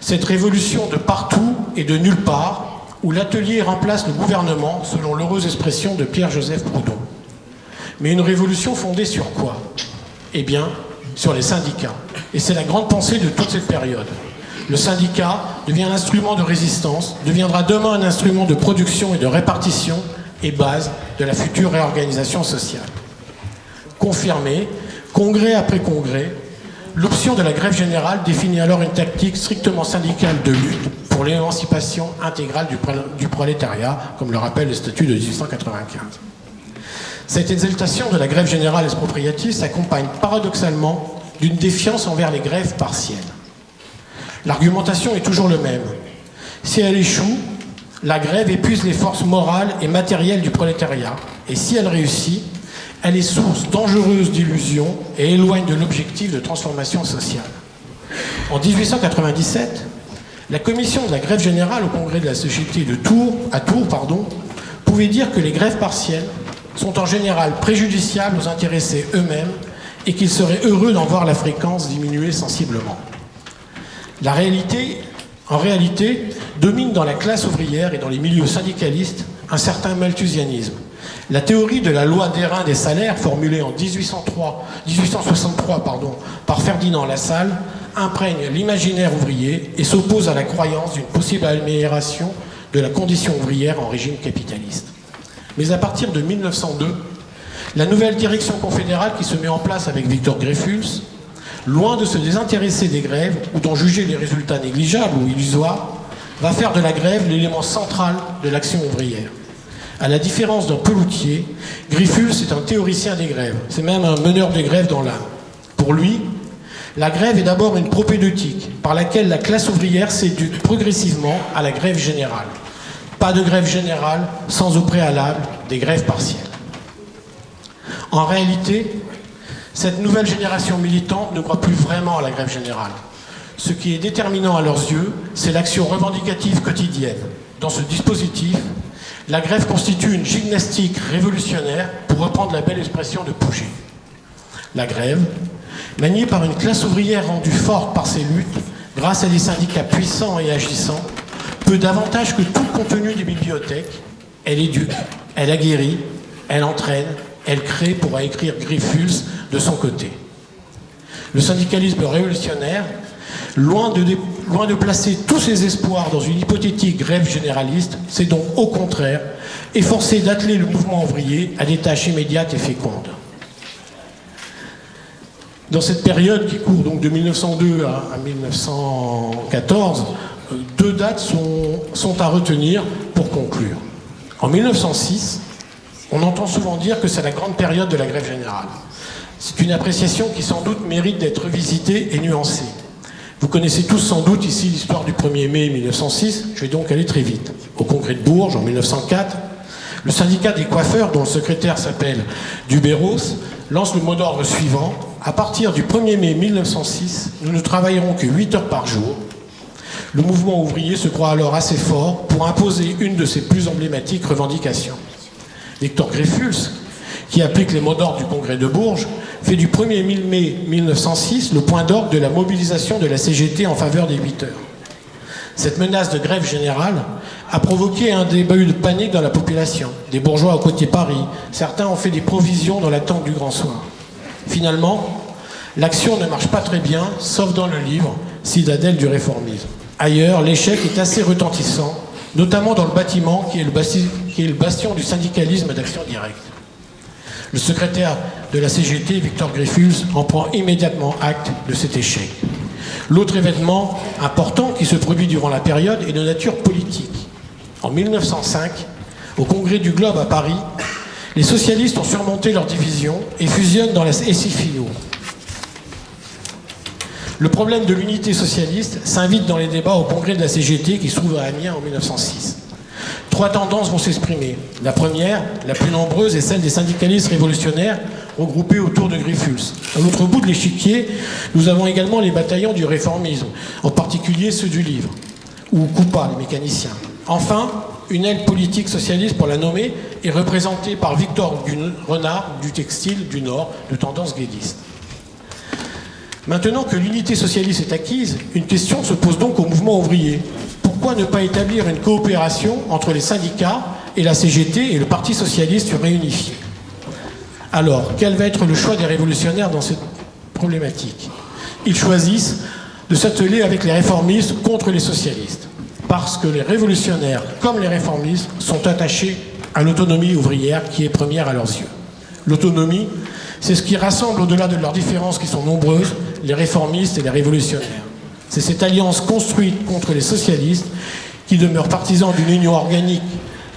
cette révolution de partout et de nulle part, où l'atelier remplace le gouvernement, selon l'heureuse expression de Pierre-Joseph Proudhon. Mais une révolution fondée sur quoi? Eh bien, sur les syndicats. Et c'est la grande pensée de toute cette période. Le syndicat devient un instrument de résistance, deviendra demain un instrument de production et de répartition et base de la future réorganisation sociale. Confirmé, Congrès après congrès, l'option de la grève générale définit alors une tactique strictement syndicale de lutte pour l'émancipation intégrale du, prolétariat, comme le rappelle le statut de 1895. Cette exaltation de la grève générale expropriative s'accompagne paradoxalement d'une défiance envers les grèves partielles. L'argumentation est toujours le même. Si elle échoue, la grève épuise les forces morales et matérielles du prolétariat. Et si elle réussit, elle est source dangereuse d'illusions et éloigne de l'objectif de transformation sociale. En 1897, la commission de la grève générale au congrès de la société de Tours, à Tours pouvait dire que les grèves partielles sont en général préjudiciables aux intéressés eux-mêmes et qu'ils seraient heureux d'en voir la fréquence diminuer sensiblement. La réalité, en réalité, domine dans la classe ouvrière et dans les milieux syndicalistes un certain malthusianisme la théorie de la loi d'airain des salaires, formulée en 1803, 1863 pardon, par Ferdinand Lassalle, imprègne l'imaginaire ouvrier et s'oppose à la croyance d'une possible amélioration de la condition ouvrière en régime capitaliste. Mais à partir de 1902, la nouvelle direction confédérale qui se met en place avec Victor Greffus, loin de se désintéresser des grèves ou d'en juger les résultats négligeables ou illusoires, va faire de la grève l'élément central de l'action ouvrière. À la différence d'un peloutier, Griffus est un théoricien des grèves. C'est même un meneur de grèves dans l'âme. Pour lui, la grève est d'abord une propédeutique par laquelle la classe ouvrière s'éduque progressivement à la grève générale. Pas de grève générale sans au préalable des grèves partielles. En réalité, cette nouvelle génération militante ne croit plus vraiment à la grève générale. Ce qui est déterminant à leurs yeux, c'est l'action revendicative quotidienne. Dans ce dispositif, la grève constitue une gymnastique révolutionnaire, pour reprendre la belle expression de Pouget. La grève, maniée par une classe ouvrière rendue forte par ses luttes, grâce à des syndicats puissants et agissants, peut davantage que tout le contenu des bibliothèques, elle éduque, elle aguerrit, elle entraîne, elle crée, pourra écrire Griffus de son côté. Le syndicalisme révolutionnaire, loin de, Loin de placer tous ses espoirs dans une hypothétique grève généraliste, c'est donc au contraire efforcer d'atteler le mouvement ouvrier à des tâches immédiates et fécondes. Dans cette période qui court donc de 1902 à, 1914, euh, deux dates sont, sont à retenir pour conclure. En 1906, on entend souvent dire que c'est la grande période de la grève générale. C'est une appréciation qui sans doute mérite d'être visitée et nuancée. Vous connaissez tous sans doute ici l'histoire du 1er mai 1906, je vais donc aller très vite. Au congrès de Bourges en 1904, le syndicat des coiffeurs, dont le secrétaire s'appelle Dubéros, lance le mot d'ordre suivant. À partir du 1er mai 1906, nous ne travaillerons que 8 heures par jour. Le mouvement ouvrier se croit alors assez fort pour imposer une de ses plus emblématiques revendications. Victor Greffus, qui applique les mots d'ordre du congrès de Bourges, fait du 1er mai 1906 le point d'ordre de la mobilisation de la CGT en faveur des 8 heures. Cette menace de grève générale a provoqué un début de panique dans la population. Des bourgeois au côté Paris, certains ont fait des provisions dans l'attente du grand soir. Finalement, l'action ne marche pas très bien, sauf dans le livre Citadelle du réformisme. Ailleurs, l'échec est assez retentissant, notamment dans le bâtiment qui est le bastion du syndicalisme d'action directe. Le secrétaire de la CGT, Victor Griffus, en prend immédiatement acte de cet échec. L'autre événement important qui se produit durant la période est de nature politique. En 1905, au congrès du Globe à Paris, les socialistes ont surmonté leur division et fusionnent dans la SFIO. Le problème de l'unité socialiste s'invite dans les débats au congrès de la CGT qui se trouve à Amiens en 1906. Trois tendances vont s'exprimer. La première, la plus nombreuse, est celle des syndicalistes révolutionnaires regroupés autour de Griffuls. À l'autre bout de l'échiquier, nous avons également les bataillons du réformisme, en particulier ceux du livre, ou Coupa, les mécaniciens. Enfin, une aile politique socialiste, pour la nommer, est représentée par Victor Renard du Textile du Nord, de tendance guédiste. Maintenant que l'unité socialiste est acquise, une question se pose donc au mouvement ouvrier. Pourquoi ne pas établir une coopération entre les syndicats et la CGT et le Parti socialiste réunifié Alors, quel va être le choix des révolutionnaires dans cette problématique? Ils choisissent de s'atteler avec les réformistes contre les socialistes parce que les révolutionnaires, comme les réformistes, sont attachés à l'autonomie ouvrière qui est première à leurs yeux. L'autonomie, c'est ce qui rassemble au-delà de leurs différences qui sont nombreuses, les réformistes et les révolutionnaires. C'est cette alliance construite contre les socialistes qui demeure partisan d'une union organique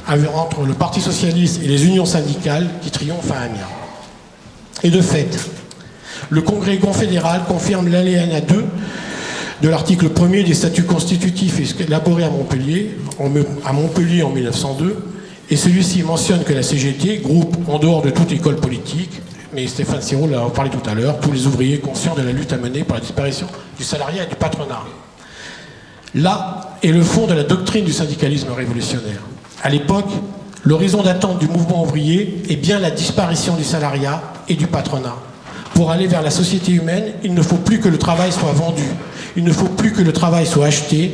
entre le Parti socialiste et les unions syndicales qui triomphent à Amiens. Et de fait, le Congrès confédéral confirme l'alinéa 2 de l'article 1er des statuts constitutifs élaborés à Montpellier en 1902, et celui-ci mentionne que la CGT, groupe en dehors de toute école politique, mais Stéphane Siro l'a parlé tout à l'heure, tous les ouvriers conscients de la lutte à mener pour la disparition du salariat et du patronat. Là est le fond de la doctrine du syndicalisme révolutionnaire. À l'époque, l'horizon d'attente du mouvement ouvrier est bien la disparition du salariat et du patronat. Pour aller vers la société humaine, il ne faut plus que le travail soit vendu, il ne faut plus que le travail soit acheté,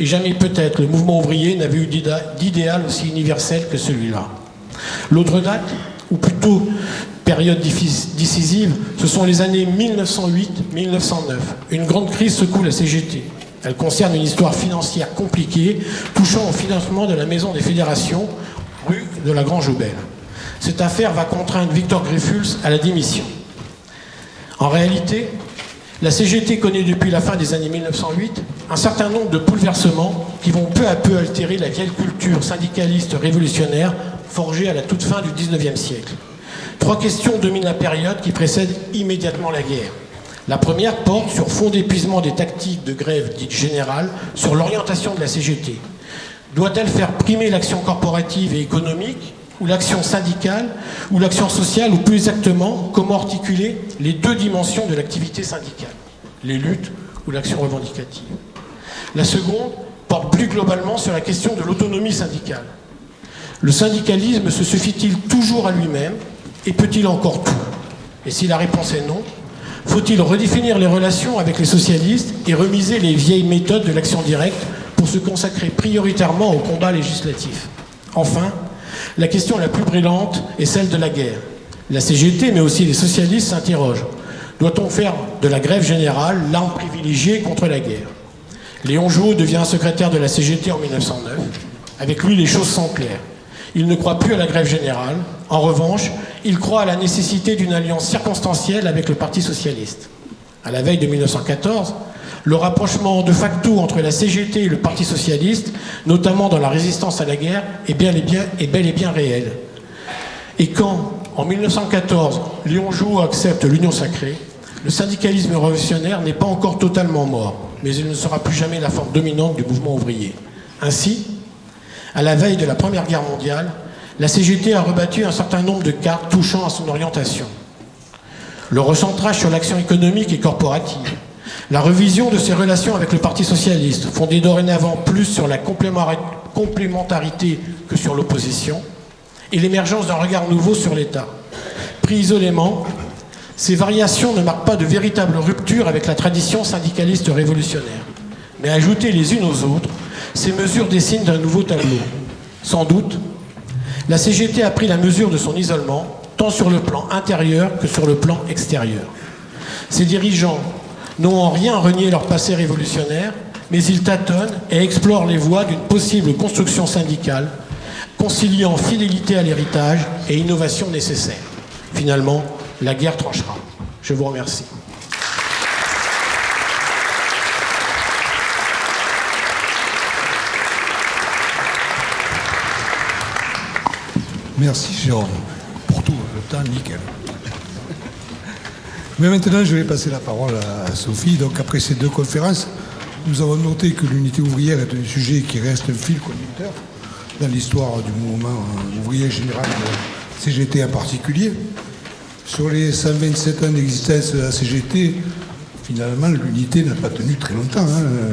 et jamais peut-être le mouvement ouvrier n'avait eu d'idéal aussi universel que celui-là. L'autre date, ou plutôt période décisive, ce sont les années 1908-1909. Une grande crise secoue la CGT. Elle concerne une histoire financière compliquée, touchant au financement de la Maison des Fédérations, rue de la Grange Aubelle. Cette affaire va contraindre Victor Greffuls à la démission. En réalité, la CGT connaît depuis la fin des années 1908 un certain nombre de bouleversements qui vont peu à peu altérer la vieille culture syndicaliste révolutionnaire forgée à la toute fin du XIXe siècle. Trois questions dominent la période qui précède immédiatement la guerre. La première porte sur fond d'épuisement des tactiques de grève dites générales sur l'orientation de la CGT. Doit-elle faire primer l'action corporative et économique ou l'action syndicale, ou l'action sociale, ou plus exactement, comment articuler les deux dimensions de l'activité syndicale, les luttes ou l'action revendicative? La seconde porte plus globalement sur la question de l'autonomie syndicale. Le syndicalisme se suffit-il toujours à lui-même et peut-il encore tout? Et si la réponse est non, faut-il redéfinir les relations avec les socialistes et remiser les vieilles méthodes de l'action directe pour se consacrer prioritairement au combat législatif? Enfin, la question la plus brillante est celle de la guerre. La CGT, mais aussi les socialistes s'interrogent. Doit-on faire de la grève générale l'arme privilégiée contre la guerre? Léon Jouot devient secrétaire de la CGT en 1909. Avec lui, les choses sont claires. Il ne croit plus à la grève générale. En revanche, il croit à la nécessité d'une alliance circonstancielle avec le Parti socialiste. À la veille de 1914, le rapprochement de facto entre la CGT et le Parti socialiste, notamment dans la résistance à la guerre, est, bel et bien réel. Et quand, en 1914, Léon Jouot accepte l'union sacrée, le syndicalisme révolutionnaire n'est pas encore totalement mort, mais il ne sera plus jamais la forme dominante du mouvement ouvrier. Ainsi, à la veille de la Première Guerre mondiale, la CGT a rebattu un certain nombre de cartes touchant à son orientation. Le recentrage sur l'action économique et corporative, la revision de ses relations avec le Parti socialiste, fondée dorénavant plus sur la complémentarité que sur l'opposition, et l'émergence d'un regard nouveau sur l'État. Pris isolément, ces variations ne marquent pas de véritable rupture avec la tradition syndicaliste révolutionnaire. Mais ajoutées les unes aux autres, ces mesures dessinent un nouveau tableau. Sans doute, la CGT a pris la mesure de son isolement, tant sur le plan intérieur que sur le plan extérieur. Ses dirigeants n'ont en rien renié leur passé révolutionnaire, mais ils tâtonnent et explorent les voies d'une possible construction syndicale, conciliant fidélité à l'héritage et innovation nécessaire. Finalement, la guerre tranchera. Je vous remercie. Merci Jérôme pour tout le temps nickel. Mais maintenant, je vais passer la parole à Sophie. Donc, après ces deux conférences, nous avons noté que l'unité ouvrière est un sujet qui reste un fil conducteur dans l'histoire du mouvement ouvrier général de CGT en particulier. Sur les 127 ans d'existence de la CGT, finalement, l'unité n'a pas tenu très longtemps.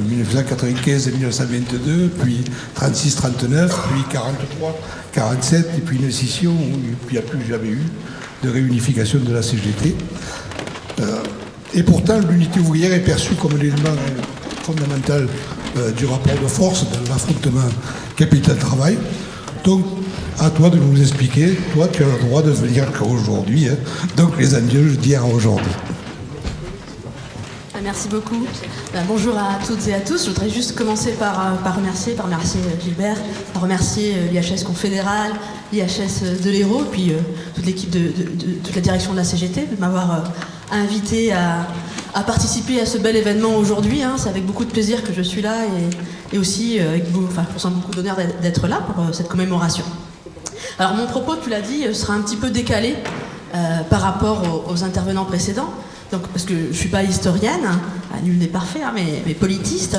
1995 et 1922, puis 36-39, puis 43, 47, et puis une scission où il n'y a plus jamais eu de réunification de la CGT. Euh, et pourtant, l'unité ouvrière est perçue comme l'élément euh, fondamental euh, du rapport de force dans l'affrontement capital-travail. Donc, à toi de nous expliquer. Toi, tu as le droit de venir aujourd'hui. Hein. Donc, les adieux d'hier à aujourd'hui. Merci beaucoup. Ben, bonjour à toutes et à tous. Je voudrais juste commencer par, par remercier, remercier Gilbert, par remercier l'IHS Confédéral, l'IHS de l'Hérault, puis toute l'équipe de, toute la direction de la CGT de m'avoir invité à, participer à ce bel événement aujourd'hui. Hein. C'est avec beaucoup de plaisir que je suis là et, aussi euh, avec beaucoup, enfin, je beaucoup d'honneur d'être là pour euh, cette commémoration. Alors mon propos, tu l'as dit, sera un petit peu décalé euh, par rapport aux, intervenants précédents. Donc, parce que je ne suis pas historienne, hein, nul n'est parfait, hein, mais, politiste.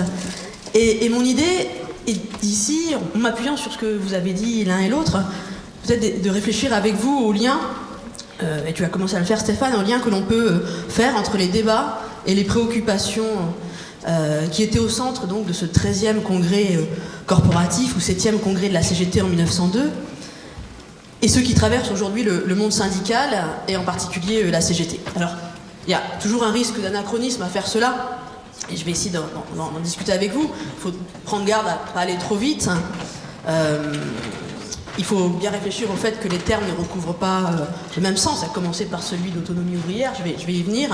Et, mon idée est ici, en m'appuyant sur ce que vous avez dit l'un et l'autre, peut-être de réfléchir avec vous au lien euh, et tu as commencé à le faire Stéphane, un lien que l'on peut euh, faire entre les débats et les préoccupations euh, qui étaient au centre donc, de ce 13e congrès corporatif ou 7e congrès de la CGT en 1902 et ceux qui traversent aujourd'hui le, monde syndical et en particulier la CGT. Alors, il y a toujours un risque d'anachronisme à faire cela, et je vais essayer d'en discuter avec vous. Il faut prendre garde à ne pas aller trop vite. Il faut bien réfléchir au fait que les termes ne recouvrent pas euh, le même sens, à commencer par celui d'autonomie ouvrière, je vais, je vais y venir.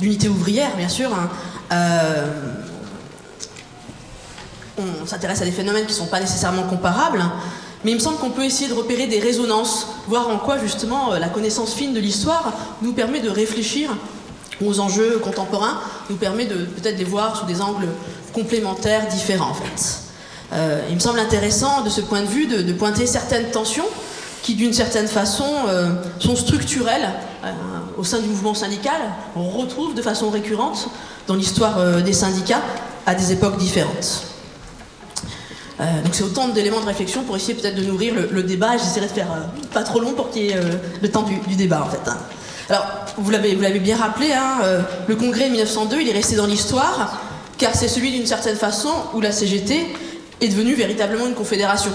L'unité ouvrière, bien sûr. Hein. Euh, on s'intéresse à des phénomènes qui ne sont pas nécessairement comparables. Mais il me semble qu'on peut essayer de repérer des résonances, voir en quoi justement euh, la connaissance fine de l'histoire nous permet de réfléchir aux enjeux contemporains, nous permet de peut-être les voir sous des angles complémentaires, différents en fait. Euh, il me semble intéressant de ce point de vue de, pointer certaines tensions qui d'une certaine façon euh, sont structurelles au sein du mouvement syndical. On retrouve de façon récurrente dans l'histoire des syndicats à des époques différentes. Donc c'est autant d'éléments de réflexion pour essayer peut-être de nourrir le, débat. J'essaierai de faire pas trop long pour qu'il y ait le temps du, débat en fait. Hein. Alors vous l'avez bien rappelé, hein, le congrès de 1902 il est resté dans l'histoire car c'est celui d'une certaine façon où la CGT est devenue véritablement une confédération.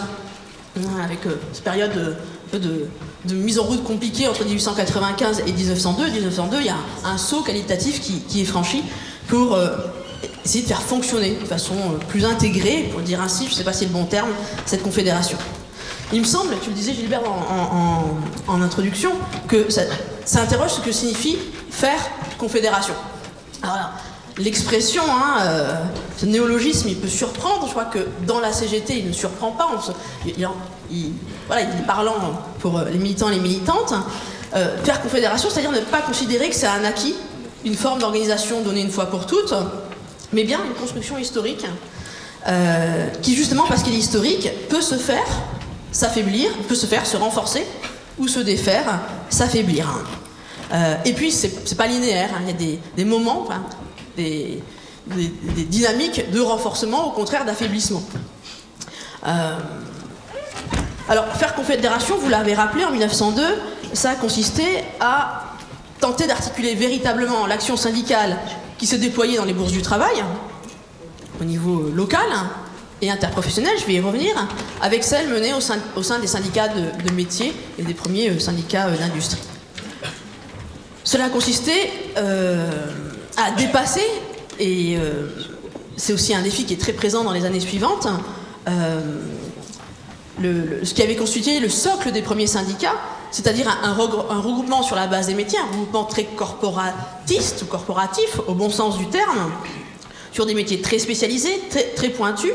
Avec euh, cette période de, mise en route compliquée entre 1895 et 1902. 1902, il y a un, saut qualitatif qui, est franchi pour euh, essayer de faire fonctionner de façon euh, plus intégrée, pour dire ainsi, je ne sais pas si c'est le bon terme, cette confédération. Il me semble, tu le disais Gilbert en, introduction, que ça, ça, interroge ce que signifie faire confédération. Alors, l'expression, hein, euh, ce néologisme, il peut surprendre. Je crois que dans la CGT, il ne surprend pas. il, voilà, il est parlant pour euh, les militants et les militantes. Euh, faire confédération, c'est-à-dire ne pas considérer que c'est un acquis, une forme d'organisation donnée une fois pour toutes, mais bien une construction historique qui, justement, parce qu'il est historique, peut se faire s'affaiblir, peut se faire se renforcer ou se défaire, s'affaiblir. et puis, c'est pas linéaire, hein. il y a des, moments, des, dynamiques de renforcement, au contraire d'affaiblissement. Euh, alors, faire confédération, vous l'avez rappelé, en 1902, ça a consisté à tenter d'articuler véritablement l'action syndicale qui se déployait dans les bourses du travail, au niveau local et interprofessionnel, je vais y revenir, avec celle menée au sein, des syndicats de, métiers et des premiers euh, syndicats euh, d'industrie. Cela a consisté à dépasser, et euh, c'est aussi un défi qui est très présent dans les années suivantes, euh, ce qui avait constitué le socle des premiers syndicats, c'est-à-dire un, regroupement sur la base des métiers, un regroupement très corporatiste ou corporatif au bon sens du terme, sur des métiers très spécialisés, très, pointus,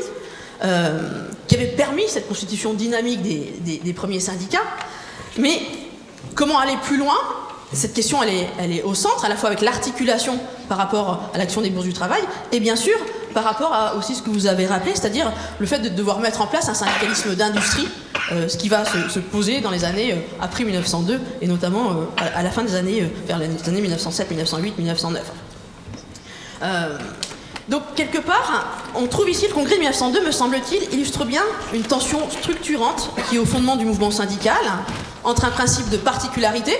euh, qui avait permis cette constitution dynamique des premiers syndicats. Mais comment aller plus loin? Cette question, elle est, au centre, à la fois avec l'articulation par rapport à l'action des bourses du travail, et bien sûr par rapport à aussi ce que vous avez rappelé, c'est-à-dire le fait de devoir mettre en place un syndicalisme d'industrie euh, ce qui va se, poser dans les années après 1902 et notamment à, la fin des années, vers les années 1907, 1908, 1909. donc quelque part, on trouve ici le congrès de 1902, me semble-t-il, illustre bien une tension structurante qui est au fondement du mouvement syndical entre un principe de particularité,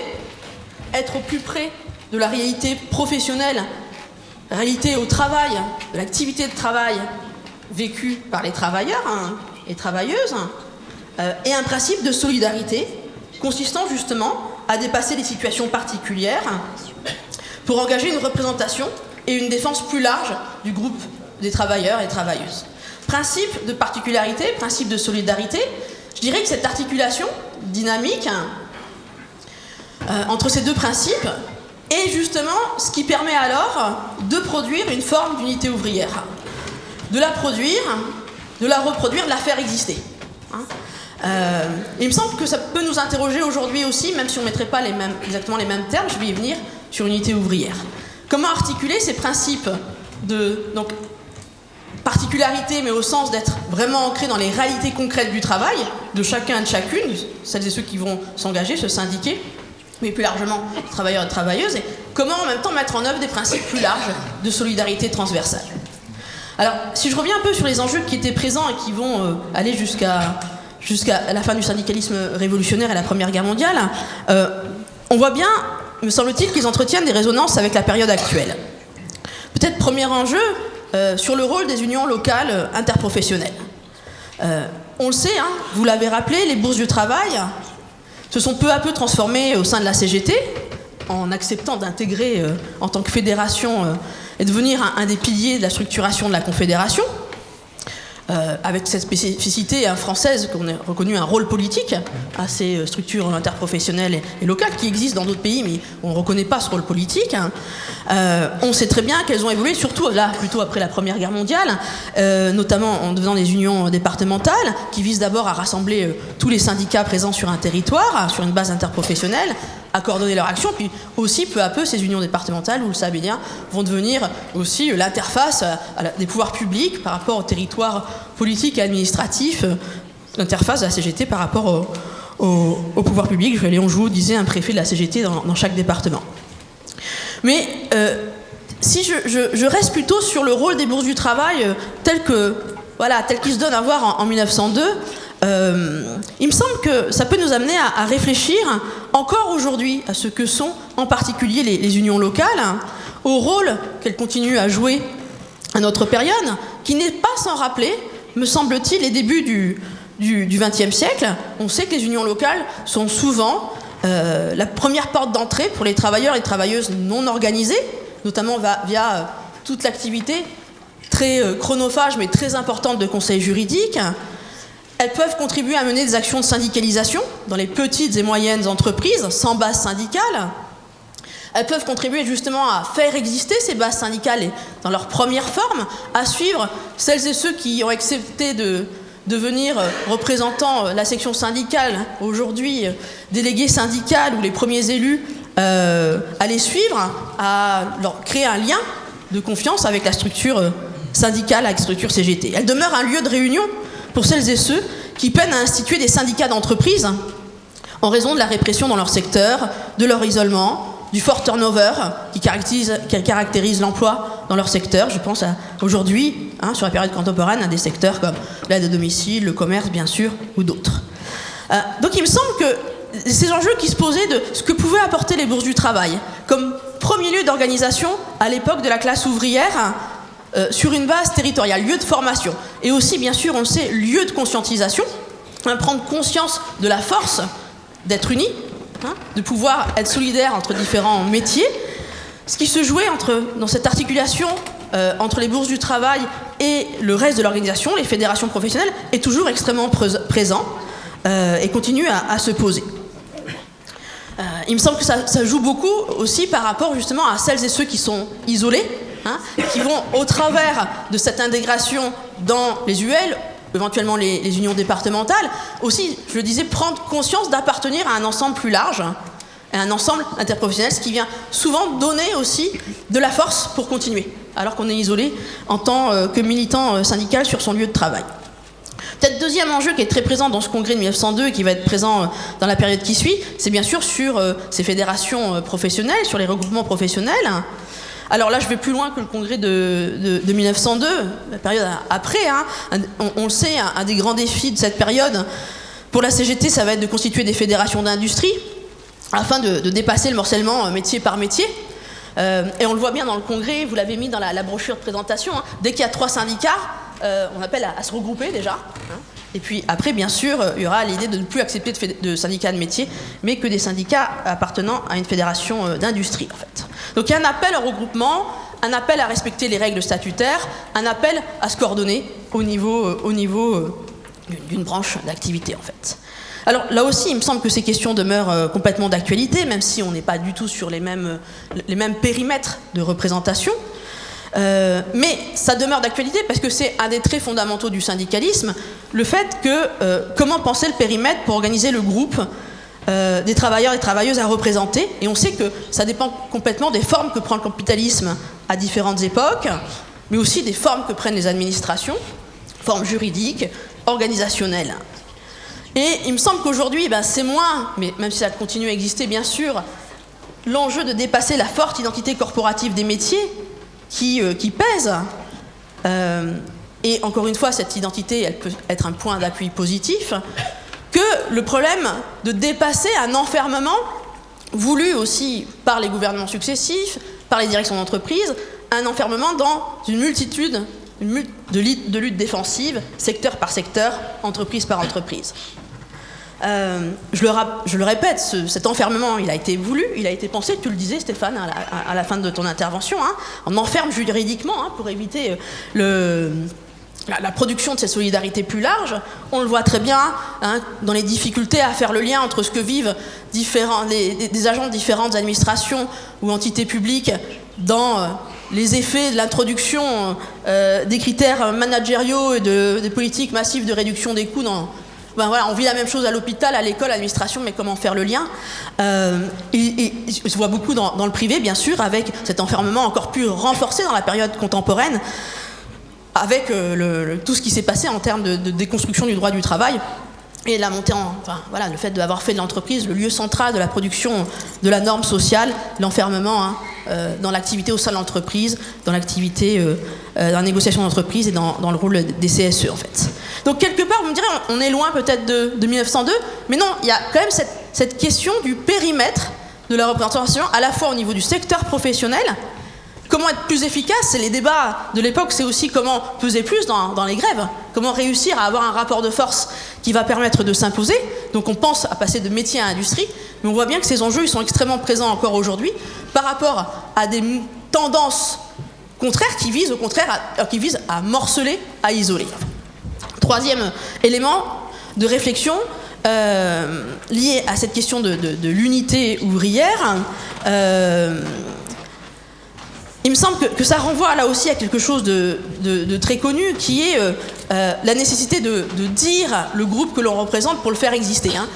être au plus près de la réalité professionnelle, réalité au travail, de l'activité de travail vécue par les travailleurs hein, et travailleuses, euh, et un principe de solidarité consistant justement à dépasser les situations particulières pour engager une représentation et une défense plus large du groupe des travailleurs et travailleuses. Principe de particularité, principe de solidarité, je dirais que cette articulation dynamique euh, entre ces deux principes est justement ce qui permet alors de produire une forme d'unité ouvrière. De la produire, de la reproduire, de la faire exister. Hein. Euh, il me semble que ça peut nous interroger aujourd'hui aussi, même si on ne mettrait pas exactement les mêmes termes, je vais y venir, sur unité ouvrière. Comment articuler ces principes de particularité, mais au sens d'être vraiment ancré dans les réalités concrètes du travail, de chacun et de chacune, celles et ceux qui vont s'engager, se syndiquer, mais plus largement travailleurs et travailleuses, et comment en même temps mettre en œuvre des principes plus larges de solidarité transversale. Alors, si je reviens un peu sur les enjeux qui étaient présents et qui vont euh, aller jusqu'à jusqu'à la fin du syndicalisme révolutionnaire et la Première Guerre mondiale, euh, on voit bien, me semble-t-il, qu'ils entretiennent des résonances avec la période actuelle. Peut-être premier enjeu euh, sur le rôle des unions locales interprofessionnelles. on le sait, hein, vous l'avez rappelé, les bourses du travail se sont peu à peu transformés au sein de la CGT, en acceptant d'intégrer euh, en tant que fédération euh, et devenir un, des piliers de la structuration de la Confédération. Euh, avec cette spécificité française qu'on a reconnu un rôle politique à ces structures interprofessionnelles et, locales qui existent dans d'autres pays, mais on ne reconnaît pas ce rôle politique. Hein. on sait très bien qu'elles ont évolué, surtout là, plutôt après la Première Guerre mondiale, notamment en devenant des unions départementales, qui visent d'abord à rassembler tous les syndicats présents sur un territoire, sur une base interprofessionnelle, à coordonner leur action. Puis aussi, peu à peu, ces unions départementales, vous le savez bien, vont devenir aussi l'interface des pouvoirs publics par rapport au territoire politique et administratif, euh, l'interface de la CGT par rapport au, pouvoir public. Léon Jouot disait un préfet de la CGT dans, chaque département. Mais euh, si je, reste plutôt sur le rôle des bourses du travail euh, tel que voilà, tel qu'il se donne à voir en 1902, euh, il me semble que ça peut nous amener à, réfléchir encore aujourd'hui à ce que sont en particulier les, unions locales, au rôle qu'elles continuent à jouer à notre période, qui n'est pas sans rappeler, me semble-t-il, les débuts du XXe siècle. On sait que les unions locales sont souvent euh, la première porte d'entrée pour les travailleurs et travailleuses non organisés, notamment via euh, toute l'activité très chronophage mais très importante de conseils juridiques, elles peuvent contribuer à mener des actions de syndicalisation dans les petites et moyennes entreprises sans base syndicale. Elles peuvent contribuer justement à faire exister ces bases syndicales dans leur première forme, à suivre celles et ceux qui ont accepté de devenir représentants la section syndicale, aujourd'hui délégués syndicales ou les premiers élus, euh, à les suivre, à leur créer un lien de confiance avec la structure syndicale, avec la structure CGT. Elle demeure un lieu de réunion pour celles et ceux qui peinent à instituer des syndicats d'entreprise en raison de la répression dans leur secteur, de leur isolement, du fort turnover qui caractérise, l'emploi dans leur secteur. Je pense aujourd'hui, hein, sur la période contemporaine, à des secteurs comme l'aide à domicile, le commerce, bien sûr, ou d'autres. Euh, donc il me semble que ces enjeux qui se posaient de ce que pouvaient apporter les bourses du travail comme premier lieu d'organisation à l'époque de la classe ouvrière euh, sur une base territoriale, lieu de formation, et aussi, bien sûr, on le sait, lieu de conscientisation, hein, prendre conscience de la force d'être unis, hein, de pouvoir être solidaire entre différents métiers. Ce qui se jouait entre, dans cette articulation euh, entre les bourses du travail et le reste de l'organisation, les fédérations professionnelles, est toujours extrêmement présent euh, et continue à, se poser. il me semble que ça, ça, joue beaucoup aussi par rapport justement à celles et ceux qui sont isolés, Hein, qui vont, au travers de cette intégration dans les UL, éventuellement les, unions départementales, aussi, je le disais, prendre conscience d'appartenir à un ensemble plus large, à un ensemble interprofessionnel, ce qui vient souvent donner aussi de la force pour continuer, alors qu'on est isolé en tant euh, que militant euh, syndical sur son lieu de travail. Peut-être deuxième enjeu qui est très présent dans ce congrès de 1902 et qui va être présent dans la période qui suit, c'est bien sûr sur ces fédérations professionnelles, sur les regroupements professionnels. Alors là, je vais plus loin que le congrès de, 1902, la période après. Hein. On, le sait, un, des grands défis de cette période pour la CGT, ça va être de constituer des fédérations d'industrie afin de, dépasser le morcellement euh, métier par métier. Euh, et on le voit bien dans le congrès, vous l'avez mis dans la, brochure de présentation, hein. dès qu'il y a trois syndicats, euh, on appelle à, se regrouper déjà. Hein. Et puis après, bien sûr, il y aura l'idée de ne plus accepter de, syndicats de métier, mais que des syndicats appartenant à une fédération d'industrie, en fait. Donc il y a un appel au regroupement, un appel à respecter les règles statutaires, un appel à se coordonner au niveau, au niveau d'une branche d'activité, en fait. Alors là aussi, il me semble que ces questions demeurent euh, complètement d'actualité, même si on n'est pas du tout sur les mêmes, périmètres de représentation. Euh, mais ça demeure d'actualité parce que c'est un des traits fondamentaux du syndicalisme, le fait que euh, comment penser le périmètre pour organiser le groupe des travailleurs et travailleuses à représenter. Et on sait que ça dépend complètement des formes que prend le capitalisme à différentes époques, mais aussi des formes que prennent les administrations, formes juridiques, organisationnelles. Et il me semble qu'aujourd'hui, ben, c'est moins, mais même si ça continue à exister bien sûr, l'enjeu de dépasser la forte identité corporative des métiers qui, euh, pèse. Euh, et encore une fois, cette identité, elle peut être un point d'appui positif, que le problème de dépasser un enfermement voulu aussi par les gouvernements successifs, par les directions d'entreprise, un enfermement dans une multitude de luttes défensives, secteur par secteur, entreprise par entreprise. Euh, je, le répète, cet enfermement, il a été voulu, il a été pensé, tu le disais Stéphane à la, fin de ton intervention, hein. on enferme juridiquement hein, pour éviter euh, le, la, production de ces solidarités plus larges. On le voit très bien hein, dans les difficultés à faire le lien entre ce que vivent différents, des agents de différentes administrations ou entités publiques dans... Euh, les effets de l'introduction des critères managériaux et de, des politiques massives de réduction des coûts dans, ben voilà, on vit la même chose à l'hôpital, à l'école, à l'administration, mais comment faire le lien? Euh, et, se voit beaucoup dans, le privé, bien sûr, avec cet enfermement encore plus renforcé dans la période contemporaine, avec euh, tout ce qui s'est passé en termes de, déconstruction du droit du travail. Et la montée en. Enfin, voilà, le fait d'avoir fait de l'entreprise le lieu central de la production de la norme sociale, l'enfermement hein, euh, dans l'activité au sein de l'entreprise, dans l'activité, euh, dans la négociation d'entreprise et dans, dans, le rôle des CSE, en fait. Donc quelque part, vous me direz, on est loin peut-être de, 1902, mais non, il y a quand même cette, question du périmètre de la représentation, à la fois au niveau du secteur professionnel, comment être plus efficace, et les débats de l'époque, c'est aussi comment peser plus dans, les grèves, comment réussir à avoir un rapport de force qui va permettre de s'imposer. Donc on pense à passer de métier à industrie, mais on voit bien que ces enjeux sont extrêmement présents encore aujourd'hui par rapport à des tendances contraires qui visent au contraire visent à morceler, à isoler. Troisième élément de réflexion euh, lié à cette question de, l'unité ouvrière. Euh, il me semble que, ça renvoie là aussi à quelque chose de, très connu, qui est euh, la nécessité de, dire le groupe que l'on représente pour le faire exister. Hein.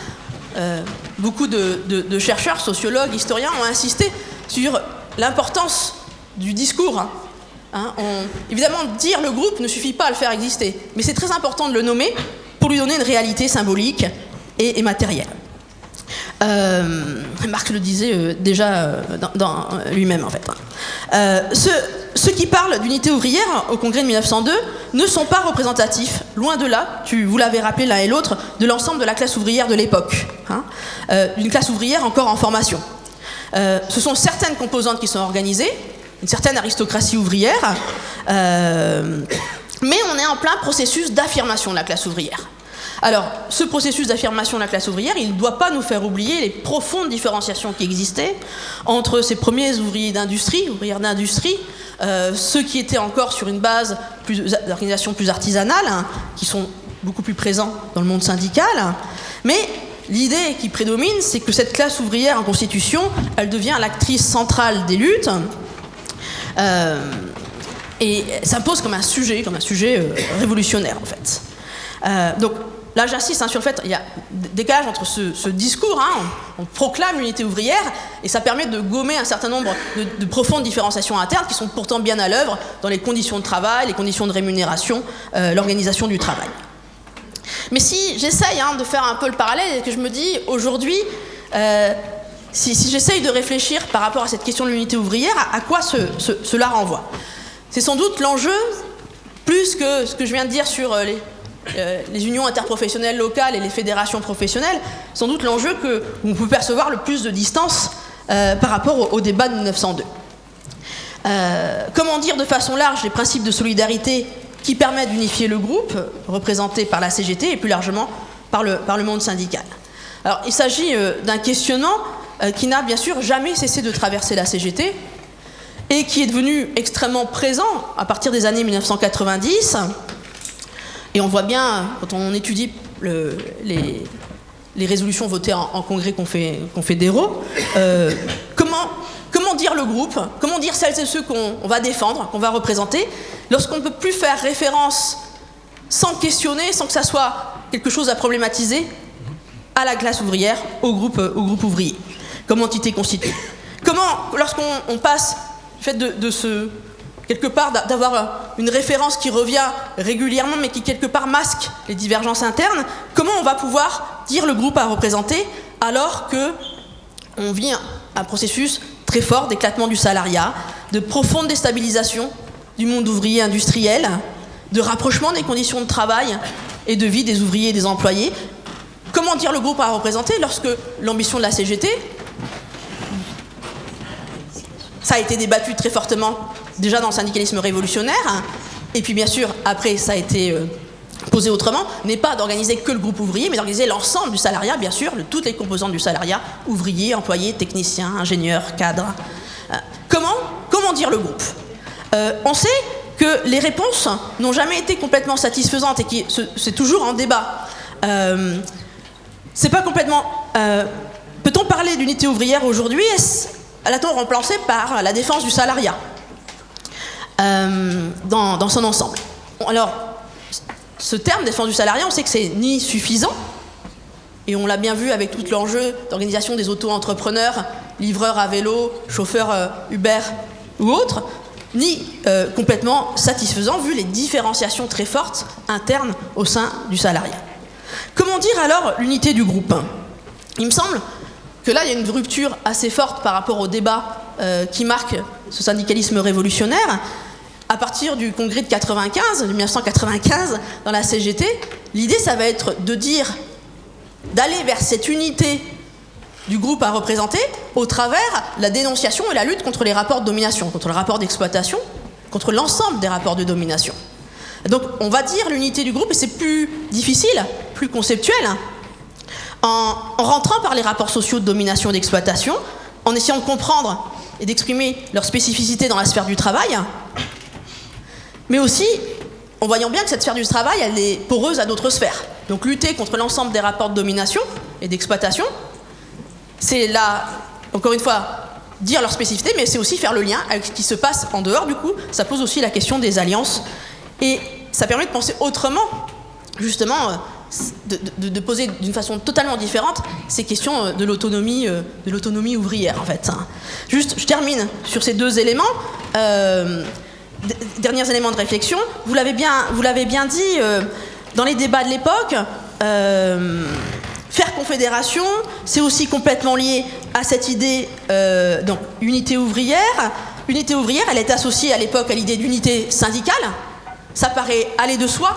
beaucoup de, chercheurs, sociologues, historiens ont insisté sur l'importance du discours. Hein. Hein, évidemment, dire le groupe ne suffit pas à le faire exister, mais c'est très important de le nommer pour lui donner une réalité symbolique et, matérielle. Euh, Marx le disait euh, déjà euh, dans, lui-même en fait. Ceux, qui parlent d'unité ouvrière au congrès de 1902 ne sont pas représentatifs, loin de là, tu, vous l'avez rappelé l'un et l'autre, de l'ensemble de la classe ouvrière de l'époque. Hein, une classe ouvrière encore en formation. ce sont certaines composantes qui sont organisées, une certaine aristocratie ouvrière, euh, mais on est en plein processus d'affirmation de la classe ouvrière. Alors, ce processus d'affirmation de la classe ouvrière, il ne doit pas nous faire oublier les profondes différenciations qui existaient entre ces premiers ouvriers d'industrie, ouvrières d'industrie, euh, ceux qui étaient encore sur une base d'organisation plus artisanale, hein, qui sont beaucoup plus présents dans le monde syndical, mais l'idée qui prédomine, c'est que cette classe ouvrière en constitution, elle devient l'actrice centrale des luttes, euh, et s'impose comme un sujet, comme un sujet euh, révolutionnaire en fait. Donc là j'insiste hein, sur le fait il y a décalage entre ce, discours, hein, on, proclame l'unité ouvrière et ça permet de gommer un certain nombre de, profondes différenciations internes qui sont pourtant bien à l'œuvre dans les conditions de travail, les conditions de rémunération, l'organisation du travail. Mais si j'essaye hein, de faire un peu le parallèle et que je me dis aujourd'hui, euh, si, j'essaye de réfléchir par rapport à cette question de l'unité ouvrière, à, quoi cela renvoie? C'est sans doute l'enjeu, plus que ce que je viens de dire sur euh, les, euh, les unions interprofessionnelles locales et les fédérations professionnelles, sans doute l'enjeu que vous pouvez percevoir le plus de distance par rapport au, débat de 1902. comment dire de façon large les principes de solidarité qui permettent d'unifier le groupe, représenté par la CGT et plus largement par le, par le monde syndical? Alors, il s'agit d'un questionnement euh, qui n'a bien sûr jamais cessé de traverser la CGT et qui est devenu extrêmement présent à partir des années 1990. Et on voit bien, quand on étudie les, résolutions votées en, congrès confédéraux, euh, comment, comment dire le groupe, comment dire celles et ceux qu'on va défendre, qu'on va représenter, lorsqu'on ne peut plus faire référence sans questionner, sans que ça soit quelque chose à problématiser, à la classe ouvrière, au groupe, au groupe ouvrier comme entité constituée. Comment, lorsqu'on passe du fait de, ce, quelque part, d'avoir une référence qui revient régulièrement, mais qui quelque part masque les divergences internes, comment on va pouvoir dire le groupe à représenter alors que on vit un, processus très fort d'éclatement du salariat, de profonde déstabilisation du monde ouvrier industriel, de rapprochement des conditions de travail et de vie des ouvriers et des employés? Comment dire le groupe à représenter lorsque l'ambition de la CGT, ça a été débattu très fortement déjà dans le syndicalisme révolutionnaire. Et puis bien sûr, après, ça a été euh, posé autrement, n'est pas d'organiser que le groupe ouvrier, mais d'organiser l'ensemble du salariat, bien sûr, de toutes les composantes du salariat, ouvriers, employés, techniciens, ingénieurs, cadres. Euh, comment, comment dire le groupe? Euh, On sait que les réponses n'ont jamais été complètement satisfaisantes et que c'est toujours en débat. c'est pas complètement. Peut-on parler d'unité ouvrière aujourd'hui? L'a-t-on remplacé par la défense du salariat euh, dans, son ensemble? Alors, ce terme défense du salariat, on sait que c'est ni suffisant, et on l'a bien vu avec tout l'enjeu d'organisation des auto-entrepreneurs, livreurs à vélo, chauffeurs euh, Uber ou autres, ni euh, complètement satisfaisant vu les différenciations très fortes internes au sein du salariat. Comment dire alors l'unité du groupe Il me semble que là, il y a une rupture assez forte par rapport au débat euh, qui marque ce syndicalisme révolutionnaire. À partir du congrès de 95, de 1995, dans la CGT, l'idée, ça va être de dire, d'aller vers cette unité du groupe à représenter au travers la dénonciation et la lutte contre les rapports de domination, contre le rapport d'exploitation, contre l'ensemble des rapports de domination. Donc on va dire l'unité du groupe, et c'est plus difficile, plus conceptuel, en, rentrant par les rapports sociaux de domination et d'exploitation, en essayant de comprendre et d'exprimer leurs spécificités dans la sphère du travail, mais aussi en voyant bien que cette sphère du travail, elle est poreuse à d'autres sphères. Donc lutter contre l'ensemble des rapports de domination et d'exploitation, c'est là, encore une fois, dire leurs spécificités, mais c'est aussi faire le lien avec ce qui se passe en dehors, du coup, ça pose aussi la question des alliances, et ça permet de penser autrement, justement, de, poser d'une façon totalement différente ces questions euh, de l'autonomie, euh, de l'autonomie ouvrière en fait. Juste, je termine sur ces deux éléments. Euh, derniers éléments de réflexion. Vous l'avez bien, vous l'avez bien dit dans les débats de l'époque. faire confédération, c'est aussi complètement lié à cette idée donc unité ouvrière. Unité ouvrière, elle est associée à l'époque à l'idée d'unité syndicale. Ça paraît aller de soi,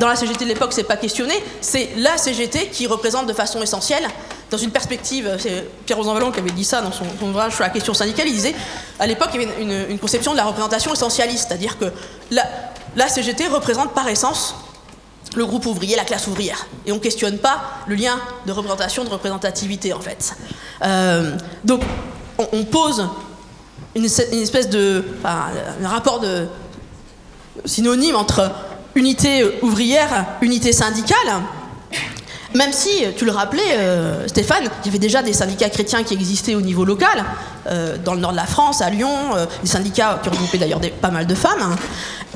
dans la CGT de l'époque, c'est pas questionné, c'est la CGT qui représente de façon essentielle, dans une perspective, c'est Pierre Rosanvallon qui avait dit ça dans son, ouvrage sur la question syndicale, il disait, à l'époque, il y avait une, conception de la représentation essentialiste, c'est-à-dire que la, CGT représente par essence le groupe ouvrier, la classe ouvrière. Et on ne questionne pas le lien de représentation, de représentativité, en fait. Euh, donc, on, pose une, espèce de... un rapport de synonyme entre unité ouvrière, unité syndicale, même si, tu le rappelais, euh, Stéphane, il y avait déjà des syndicats chrétiens qui existaient au niveau local, euh, dans le nord de la France, à Lyon, euh, des syndicats qui regroupaient d'ailleurs pas mal de femmes.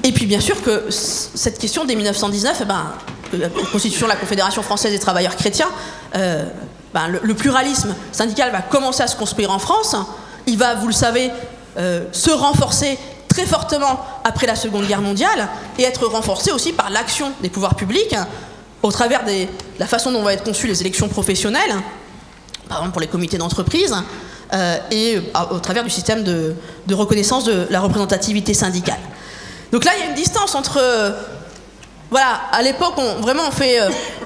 Et puis bien sûr que cette question dès 1919, eh ben, la constitution de la Confédération française des travailleurs chrétiens, ben, le, pluralisme syndical va commencer à se construire en France. Il va, vous le savez, se renforcer très fortement après la Seconde Guerre mondiale et être renforcé aussi par l'action des pouvoirs publics au travers de la façon dont vont être conçues les élections professionnelles, par exemple pour les comités d'entreprise, euh, et au travers du système de, reconnaissance de la représentativité syndicale. Donc là, il y a une distance entre... voilà, à l'époque, on, vraiment, on fait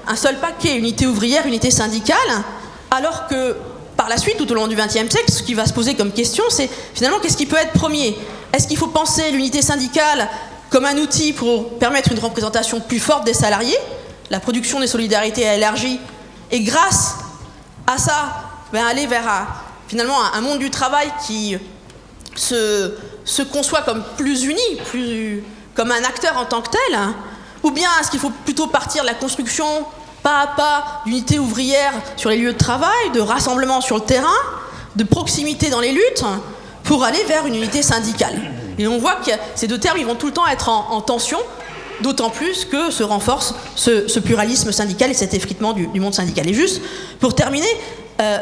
un seul paquet, unité ouvrière, unité syndicale, alors que par la suite, tout au long du XXe siècle, ce qui va se poser comme question, c'est finalement qu'est-ce qui peut être premier? Est-ce qu'il faut penser l'unité syndicale comme un outil pour permettre une représentation plus forte des salariés? La production des solidarités a élargi, et grâce à ça, ben, aller vers un, finalement un, monde du travail qui se, conçoit comme plus uni, plus comme un acteur en tant que tel hein. Ou bien est-ce qu'il faut plutôt partir de la construction pas à pas d'unité ouvrière sur les lieux de travail, de rassemblement sur le terrain, de proximité dans les luttes, pour aller vers une unité syndicale. Et on voit que ces deux termes, ils vont tout le temps être en, tension, d'autant plus que se renforce ce, pluralisme syndical et cet effritement du, monde syndical. Et juste, pour terminer, euh,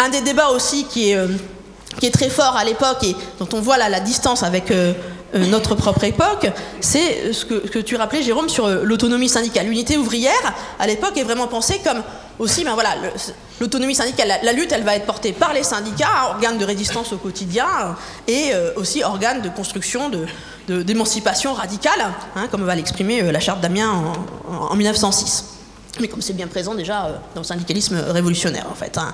un des débats aussi qui est, euh, qui est très fort à l'époque et dont on voit la distance avec euh, notre propre époque, c'est ce que, tu rappelais, Jérôme, sur euh, l'autonomie syndicale. L'unité ouvrière, à l'époque, est vraiment pensée comme aussi, ben voilà, l'autonomie syndicale, la, lutte, elle va être portée par les syndicats, organes de résistance au quotidien, et euh, aussi organes de construction, d'émancipation radicale, hein, comme va l'exprimer la charte d'Amiens en, 1906 mais comme c'est bien présent déjà dans le syndicalisme révolutionnaire en fait. Hein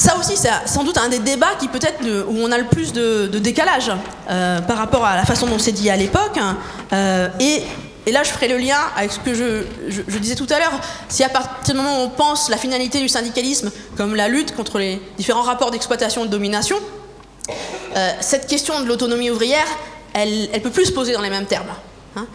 ça aussi, c'est sans doute un des débats qui peut-être où on a le plus de, décalage euh, par rapport à la façon dont c'est dit à l'époque. Euh, et, là, je ferai le lien avec ce que je, disais tout à l'heure. Si à partir du moment où on pense la finalité du syndicalisme comme la lutte contre les différents rapports d'exploitation et de domination, euh, cette question de l'autonomie ouvrière, elle ne peut plus se poser dans les mêmes termes. Hein,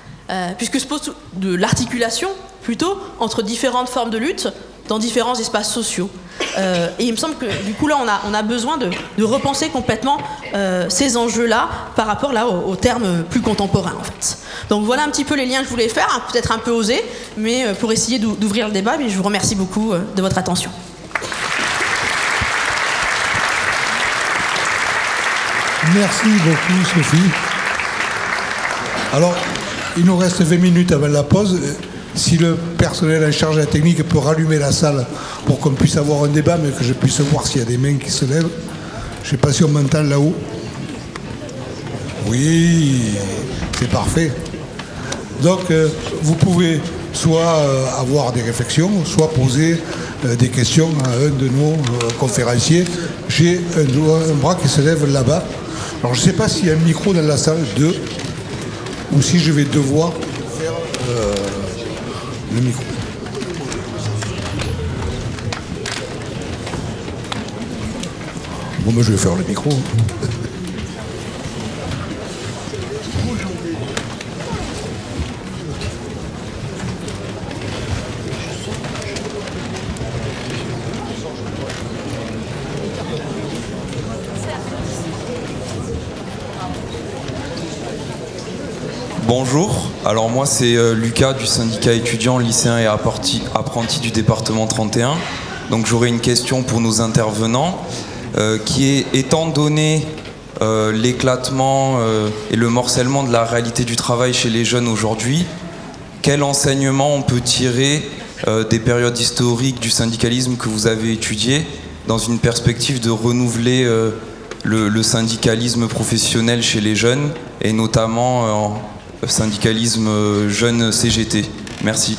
puisque se pose de l'articulation plutôt entre différentes formes de lutte dans différents espaces sociaux. Euh, et il me semble que du coup là on a, on a besoin de, repenser complètement euh, ces enjeux-là par rapport là aux, termes plus contemporains en fait. Donc voilà un petit peu les liens que je voulais faire, hein, peut-être un peu osé, mais euh, pour essayer d'ouvrir le débat, mais je vous remercie beaucoup de votre attention. Merci beaucoup Sophie. Alors, il nous reste 20 minutes avant la pause si le personnel en charge de la technique peut rallumer la salle pour qu'on puisse avoir un débat, mais que je puisse voir s'il y a des mains qui se lèvent. Je ne sais pas si on m'entend là-haut. Oui, c'est parfait. Donc, euh, vous pouvez soit euh, avoir des réflexions, soit poser euh, des questions à un de nos conférenciers. J'ai un, bras qui se lève là-bas. Alors, je ne sais pas s'il y a un micro dans la salle, deux, ou si je vais devoir faire le micro. Bon, moi je vais faire le micro. Bonjour, alors moi c'est euh, Lucas du syndicat étudiant, lycéen et apprenti du département 31. Donc j'aurais une question pour nos intervenants euh, qui est étant donné euh, l'éclatement et le morcellement de la réalité du travail chez les jeunes aujourd'hui, quel enseignement on peut tirer des périodes historiques du syndicalisme que vous avez étudiées dans une perspective de renouveler le, syndicalisme professionnel chez les jeunes et notamment en syndicalisme jeune CGT. Merci.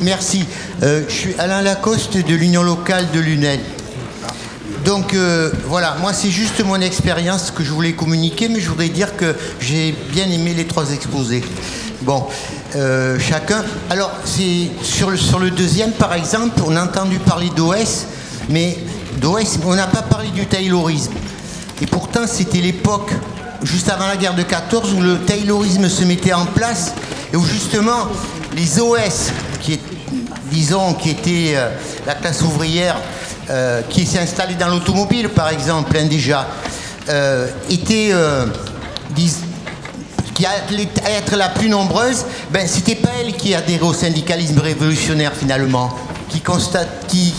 Merci. Euh, je suis Alain Lacoste de l'Union locale de l'UNEL. Donc euh, voilà, moi c'est juste mon expérience que je voulais communiquer, mais je voudrais dire que j'ai bien aimé les trois exposés. Bon, euh, chacun. Alors c'est sur le, sur le deuxième par exemple, on a entendu parler d'OS, mais d'OS, on n'a pas parlé du taylorisme. Et pourtant c'était l'époque, juste avant la guerre de 14, où le taylorisme se mettait en place et où justement les OS, qui était euh, la classe ouvrière euh, qui s'est installée dans l'automobile, par exemple, hein, déjà, euh, était, dis- qui allait être la plus nombreuse, ben, c'était pas elle qui adhérait au syndicalisme révolutionnaire finalement, qui constate, qui,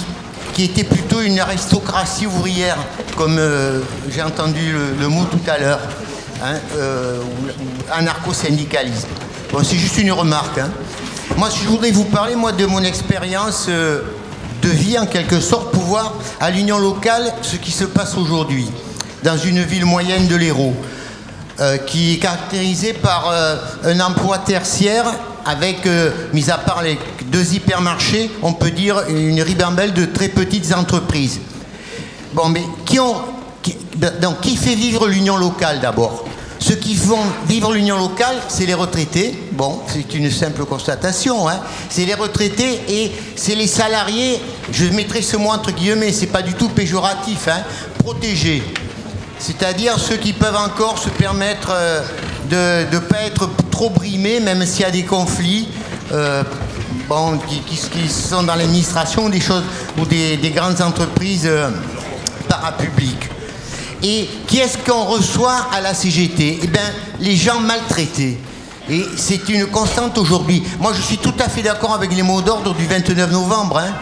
qui était plutôt une aristocratie ouvrière, comme j'ai entendu le, mot tout à l'heure, hein, anarcho-syndicalisme. Bon, c'est juste une remarque. hein. Moi, je voudrais vous parler, de mon expérience euh, de vie, en quelque sorte, pour voir à l'union locale ce qui se passe aujourd'hui, dans une ville moyenne de l'Hérault euh, qui est caractérisé par euh, un emploi tertiaire avec, mis à part les deux hypermarchés, on peut dire une ribambelle de très petites entreprises. Bon, mais qui fait vivre l'union locale d'abord? Ceux qui font vivre l'union locale, c'est les retraités. Bon, c'est une simple constatation. Hein. C'est les retraités et c'est les salariés. Je mettrai ce mot entre guillemets, c'est pas du tout péjoratif. Hein, protégés. C'est-à-dire ceux qui peuvent encore se permettre euh, de ne pas être trop brimés, même s'il y a des conflits euh, bon, qui, sont dans l'administration des choses ou des, des grandes entreprises euh, parapubliques. Et qui est-ce qu'on reçoit à la CGT Eh bien, les gens maltraités. Et c'est une constante aujourd'hui. Moi, je suis tout à fait d'accord avec les mots d'ordre du 29 novembre. hein.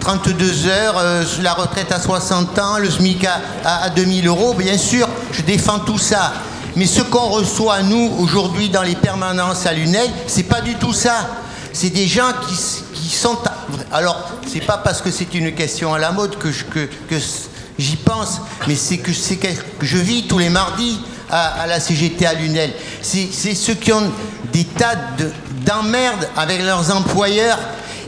32 heures, euh, la retraite à 60 ans, le SMIC à, à- à 2000 euros, bien sûr, je défends tout ça. Mais ce qu'on reçoit, nous, aujourd'hui, dans les permanences à Lunel, c'est pas du tout ça. C'est des gens qui, sont... à- Alors, c'est pas parce que c'est une question à la mode que je- que- j'y pense, mais c'est que que je vis tous les mardis à, la CGT à Lunel. C'est ceux qui ont des tas de- d'emmerdes avec leurs employeurs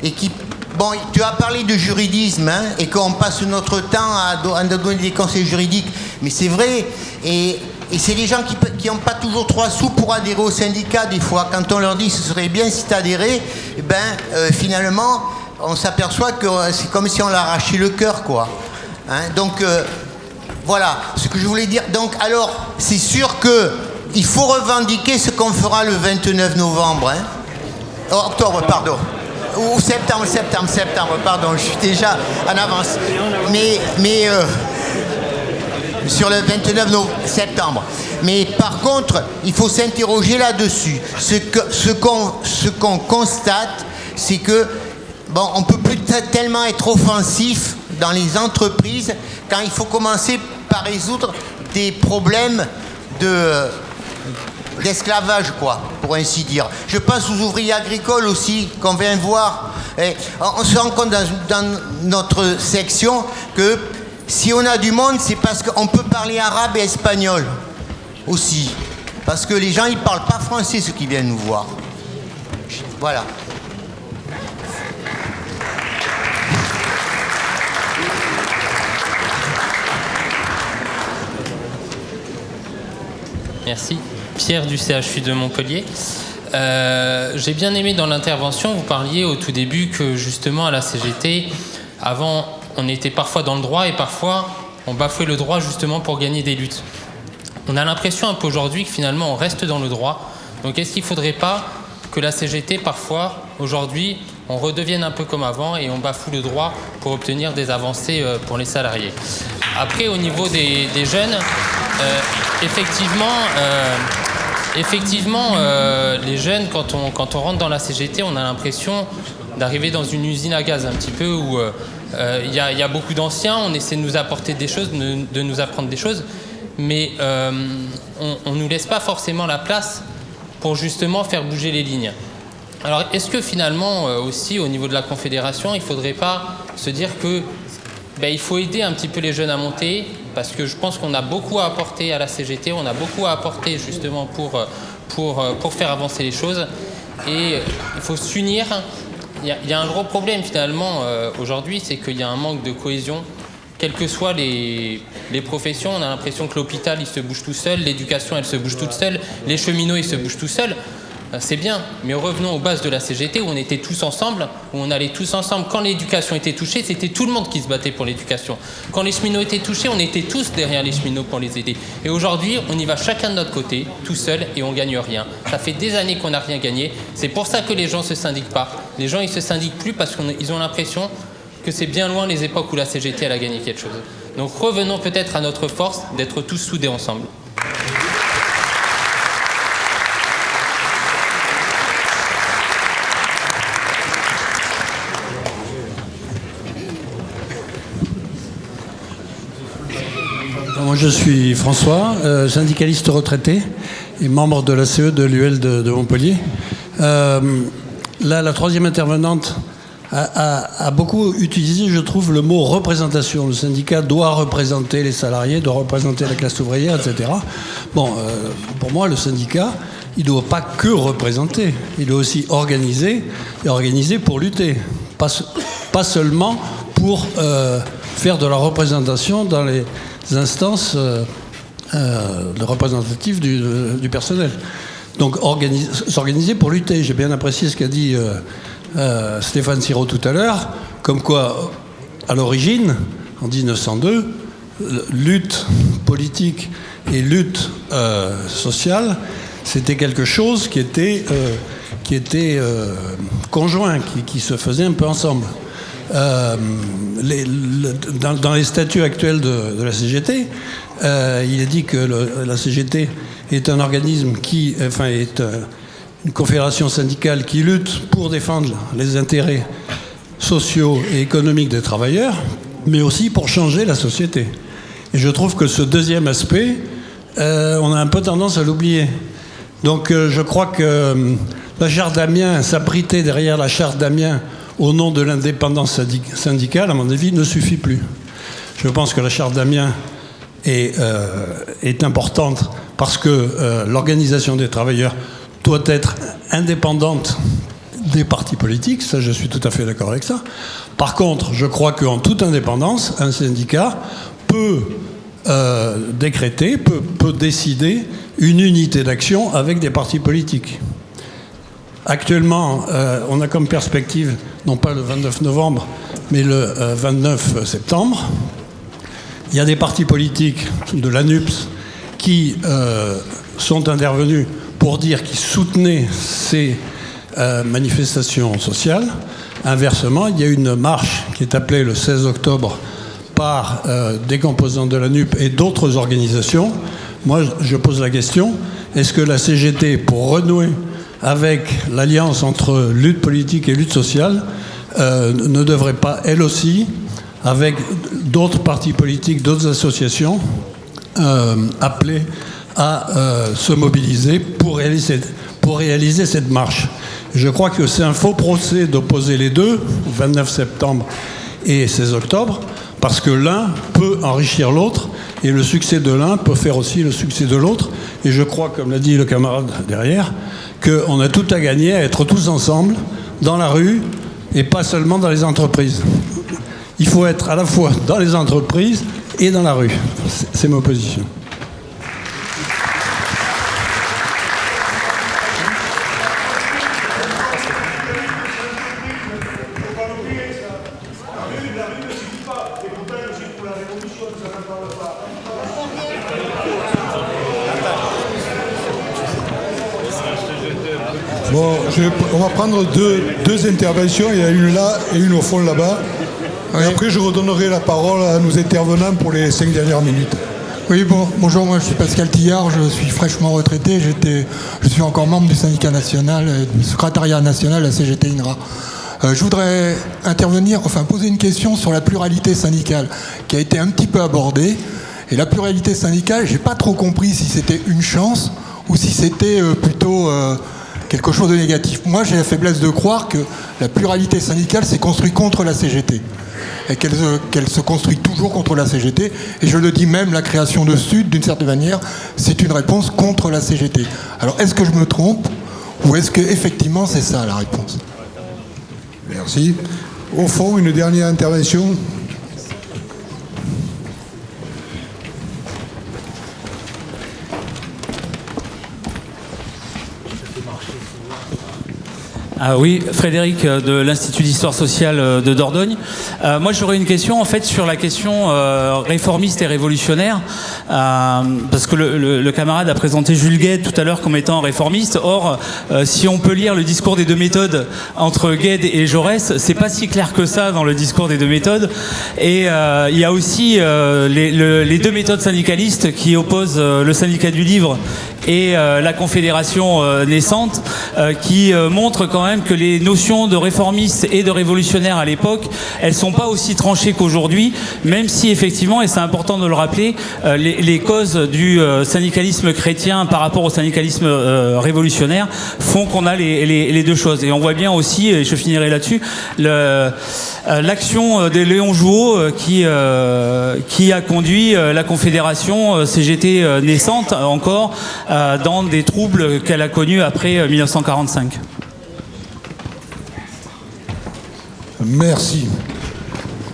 et qui Bon, tu as parlé de juridisme hein, et qu'on passe notre temps à, à donner des conseils juridiques, mais c'est vrai. Et, c'est les gens qui n'ont pas toujours trois sous pour adhérer au syndicat des fois. Quand on leur dit ce serait bien si tu adhérais, eh ben, euh, finalement, on s'aperçoit que euh, c'est comme si on l'arrachait le cœur, quoi. Hein, donc, euh, voilà ce que je voulais dire. Donc, alors, c'est sûr que il faut revendiquer ce qu'on fera le 29 novembre. hein. Oh, octobre, pardon. Ou septembre, septembre, septembre, pardon, je suis déjà en avance. Mais, mais euh, sur le 29 no- septembre. Mais par contre, il faut s'interroger là-dessus. Ce que- ce qu'on ce qu'on constate, c'est que bon, on peut plus te- tellement être offensif dans les entreprises quand il faut commencer par résoudre des problèmes de d'esclavage, quoi, pour ainsi dire. Je pense aux ouvriers agricoles aussi, qu'on vient voir. On se rend compte dans, dans notre section que si on a du monde, c'est parce qu'on peut parler arabe et espagnol aussi. Parce que les gens, ils parlent pas français, ceux qui viennent nous voir. Voilà. Merci. Pierre du CHU de Montpellier. Euh, J'ai bien aimé dans l'intervention, vous parliez au tout début que justement à la CGT, avant on était parfois dans le droit et parfois on bafouait le droit justement pour gagner des luttes. On a l'impression un peu aujourd'hui que finalement on reste dans le droit. Donc est-ce qu'il ne faudrait pas que la CGT parfois aujourd'hui on redevienne un peu comme avant et on bafoue le droit pour obtenir des avancées euh, pour les salariés? Après au niveau des, jeunes, euh, effectivement, euh, effectivement euh, les jeunes quand on, quand on rentre dans la CGT on a l'impression d'arriver dans une usine à gaz un petit peu où il y, a- beaucoup d'anciens, on essaie de nous apporter des choses, de, de nous apprendre des choses, mais on ne nous laisse pas forcément la place pour justement faire bouger les lignes. Alors est-ce que finalement aussi au niveau de la Confédération, il ne faudrait pas se dire que ben, il faut aider un petit peu les jeunes à monter parce que je pense qu'on a beaucoup à apporter à la CGT, on a beaucoup à apporter justement pour, euh, pour, euh, pour faire avancer les choses et il faut s'unir. Il y, a, il y a un gros problème finalement euh, aujourd'hui, c'est qu'il y a un manque de cohésion. Quelles que soient les, les professions, on a l'impression que l'hôpital il se bouge tout seul, l'éducation elle se bouge toute seule, les cheminots ils se bougent tout seuls. Ben, c'est bien, mais revenons aux bases de la CGT où on était tous ensemble, où on allait tous ensemble. Quand l'éducation était touchée, c'était tout le monde qui se battait pour l'éducation. Quand les cheminots étaient touchés, on était tous derrière les cheminots pour les aider. Et aujourd'hui, on y va chacun de notre côté, tout seul, et on gagne rien. Ça fait des années qu'on n'a rien gagné. C'est pour ça que les gens se syndiquent pas. Les gens, ils se syndiquent plus parce qu'ils ont l'impression que c'est bien loin les époques où la CGT elle a gagné quelque chose. Donc revenons peut-être à notre force d'être tous soudés ensemble. Je suis François, euh, syndicaliste retraité et membre de la CE de l'UL de, Montpellier. Euh, là, la troisième intervenante a, beaucoup utilisé, je trouve, le mot représentation. Le syndicat doit représenter les salariés, doit représenter la classe ouvrière, etc. Bon, euh, pour moi, le syndicat, il ne doit pas que représenter, il doit aussi organiser, et organiser pour lutter. Pas, se- pas seulement pour faire de la représentation dans les instances euh, euh, représentatives du, du personnel. Donc organi- s'organiser pour lutter. J'ai bien apprécié ce qu'a dit euh, euh, Stéphane Siro tout à l'heure, comme quoi, à l'origine, en 1902, euh, lutte politique et lutte euh, sociale, c'était quelque chose qui était, euh, qui était euh, conjoint, qui, qui se faisait un peu ensemble. Euh, dans, les statuts actuels de, la CGT, euh, il est dit que la CGT est un organisme qui, enfin, est euh, une confédération syndicale qui lutte pour défendre les intérêts sociaux et économiques des travailleurs, mais aussi pour changer la société. Et je trouve que ce deuxième aspect, on a un peu tendance à l'oublier. Donc je crois que la charte d'Amiens, s'abriter derrière la charte d'Amiens au nom de l'indépendance syndic- syndicale, à mon avis, ne suffit plus. Je pense que la charte d'Amiens est, euh, importante parce que euh, l'organisation des travailleurs doit être indépendante des partis politiques, ça je suis tout à fait d'accord avec ça. Par contre, je crois qu'en toute indépendance, un syndicat peut euh, décréter, peut décider une unité d'action avec des partis politiques. Actuellement, euh, on a comme perspective, non pas le 29 novembre, mais le euh, 29 septembre. Il y a des partis politiques de l'ANUPS qui euh, sont intervenus pour dire qu'ils soutenaient ces euh, manifestations sociales. Inversement, il y a une marche qui est appelée le 16 octobre par euh, des composants de la NUP et d'autres organisations. Moi, je pose la question, est-ce que la CGT, pour renouer avec l'alliance entre lutte politique et lutte sociale, euh, ne devrait pas, elle aussi, avec d'autres partis politiques, d'autres associations, euh, appeler à euh, se mobiliser pour réaliser, pour réaliser cette marche. Je crois que c'est un faux procès d'opposer les deux, 29 septembre et 16 octobre, parce que l'un peut enrichir l'autre et le succès de l'un peut faire aussi le succès de l'autre. Et je crois, comme l'a dit le camarade derrière, qu'on a tout à gagner à être tous ensemble dans la rue et pas seulement dans les entreprises. Il faut être à la fois dans les entreprises et dans la rue. C'est- ma position. Je vais- on va prendre deux, deux interventions. Il y a une là et une au fond là-bas. Et après, je redonnerai la parole à nos intervenants pour les cinq dernières minutes. Oui, bon, bonjour, moi je suis Pascal Tillard, je suis fraîchement retraité, j'étais, je suis encore membre du syndicat national, euh, du secrétariat national, la CGT INRA. Euh, je voudrais intervenir, enfin poser une question sur la pluralité syndicale, qui a été un petit peu abordée. Et la pluralité syndicale, j'ai pas trop compris si c'était une chance ou si c'était euh, plutôt euh, quelque chose de négatif. Moi, j'ai la faiblesse de croire que la pluralité syndicale s'est construite contre la CGT et qu'elle se, qu'elle se construit toujours contre la CGT. Et je le dis même, la création de Sud, d'une certaine manière, c'est une réponse contre la CGT. Alors, est-ce que je me trompe ou est-ce que effectivement c'est ça la réponse? Merci. Au fond, une dernière intervention. Ah oui, Frédéric euh, de l'Institut d'histoire sociale euh, de Dordogne. Euh, moi, j'aurais une question en fait sur la question réformiste et révolutionnaire, parce que le, camarade a présenté Jules Gued tout à l'heure comme étant réformiste. Or, si on peut lire le discours des deux méthodes entre Gued et Jaurès, c'est pas si clair que ça dans le discours des deux méthodes. Et il y a aussi les, les, deux méthodes syndicalistes qui opposent le syndicat du livre et la confédération naissante, qui montrent quand même que les notions de réformistes et de révolutionnaires à l'époque, elles sont pas aussi tranchées qu'aujourd'hui, même si effectivement, et c'est important de le rappeler, euh, les, causes du euh, syndicalisme chrétien par rapport au syndicalisme euh, révolutionnaire font qu'on a les, deux choses. Et on voit bien aussi, et je finirai là-dessus, l'action de Léon Jouot qui, qui a conduit la Confédération CGT naissante encore dans des troubles qu'elle a connus après 1945. Merci.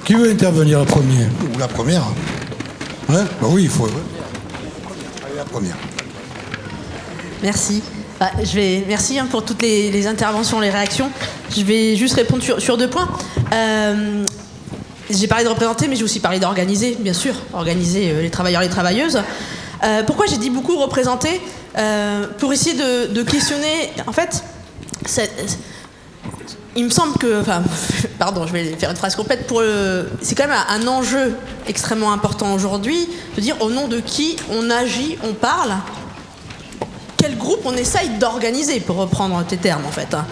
Qui veut intervenir le premier Ou la première hein? Bah Oui, il faut. Allez, la première. Merci. Bah, je vais, merci hein, pour toutes les, interventions, les réactions. Je vais juste répondre sur, deux points. Euh, j'ai parlé de représenter, mais j'ai aussi parlé d'organiser, bien sûr, organiser euh, les travailleurs et les travailleuses. Euh, pourquoi j'ai dit beaucoup représenter? Pour essayer de, de questionner, en fait, cette, il me semble que, enfin, pardon, je vais faire une phrase complète. Pour c'est quand même un enjeu extrêmement important aujourd'hui de dire au nom de qui on agit, on parle, quel groupe on essaye d'organiser, pour reprendre tes termes en fait. Hein.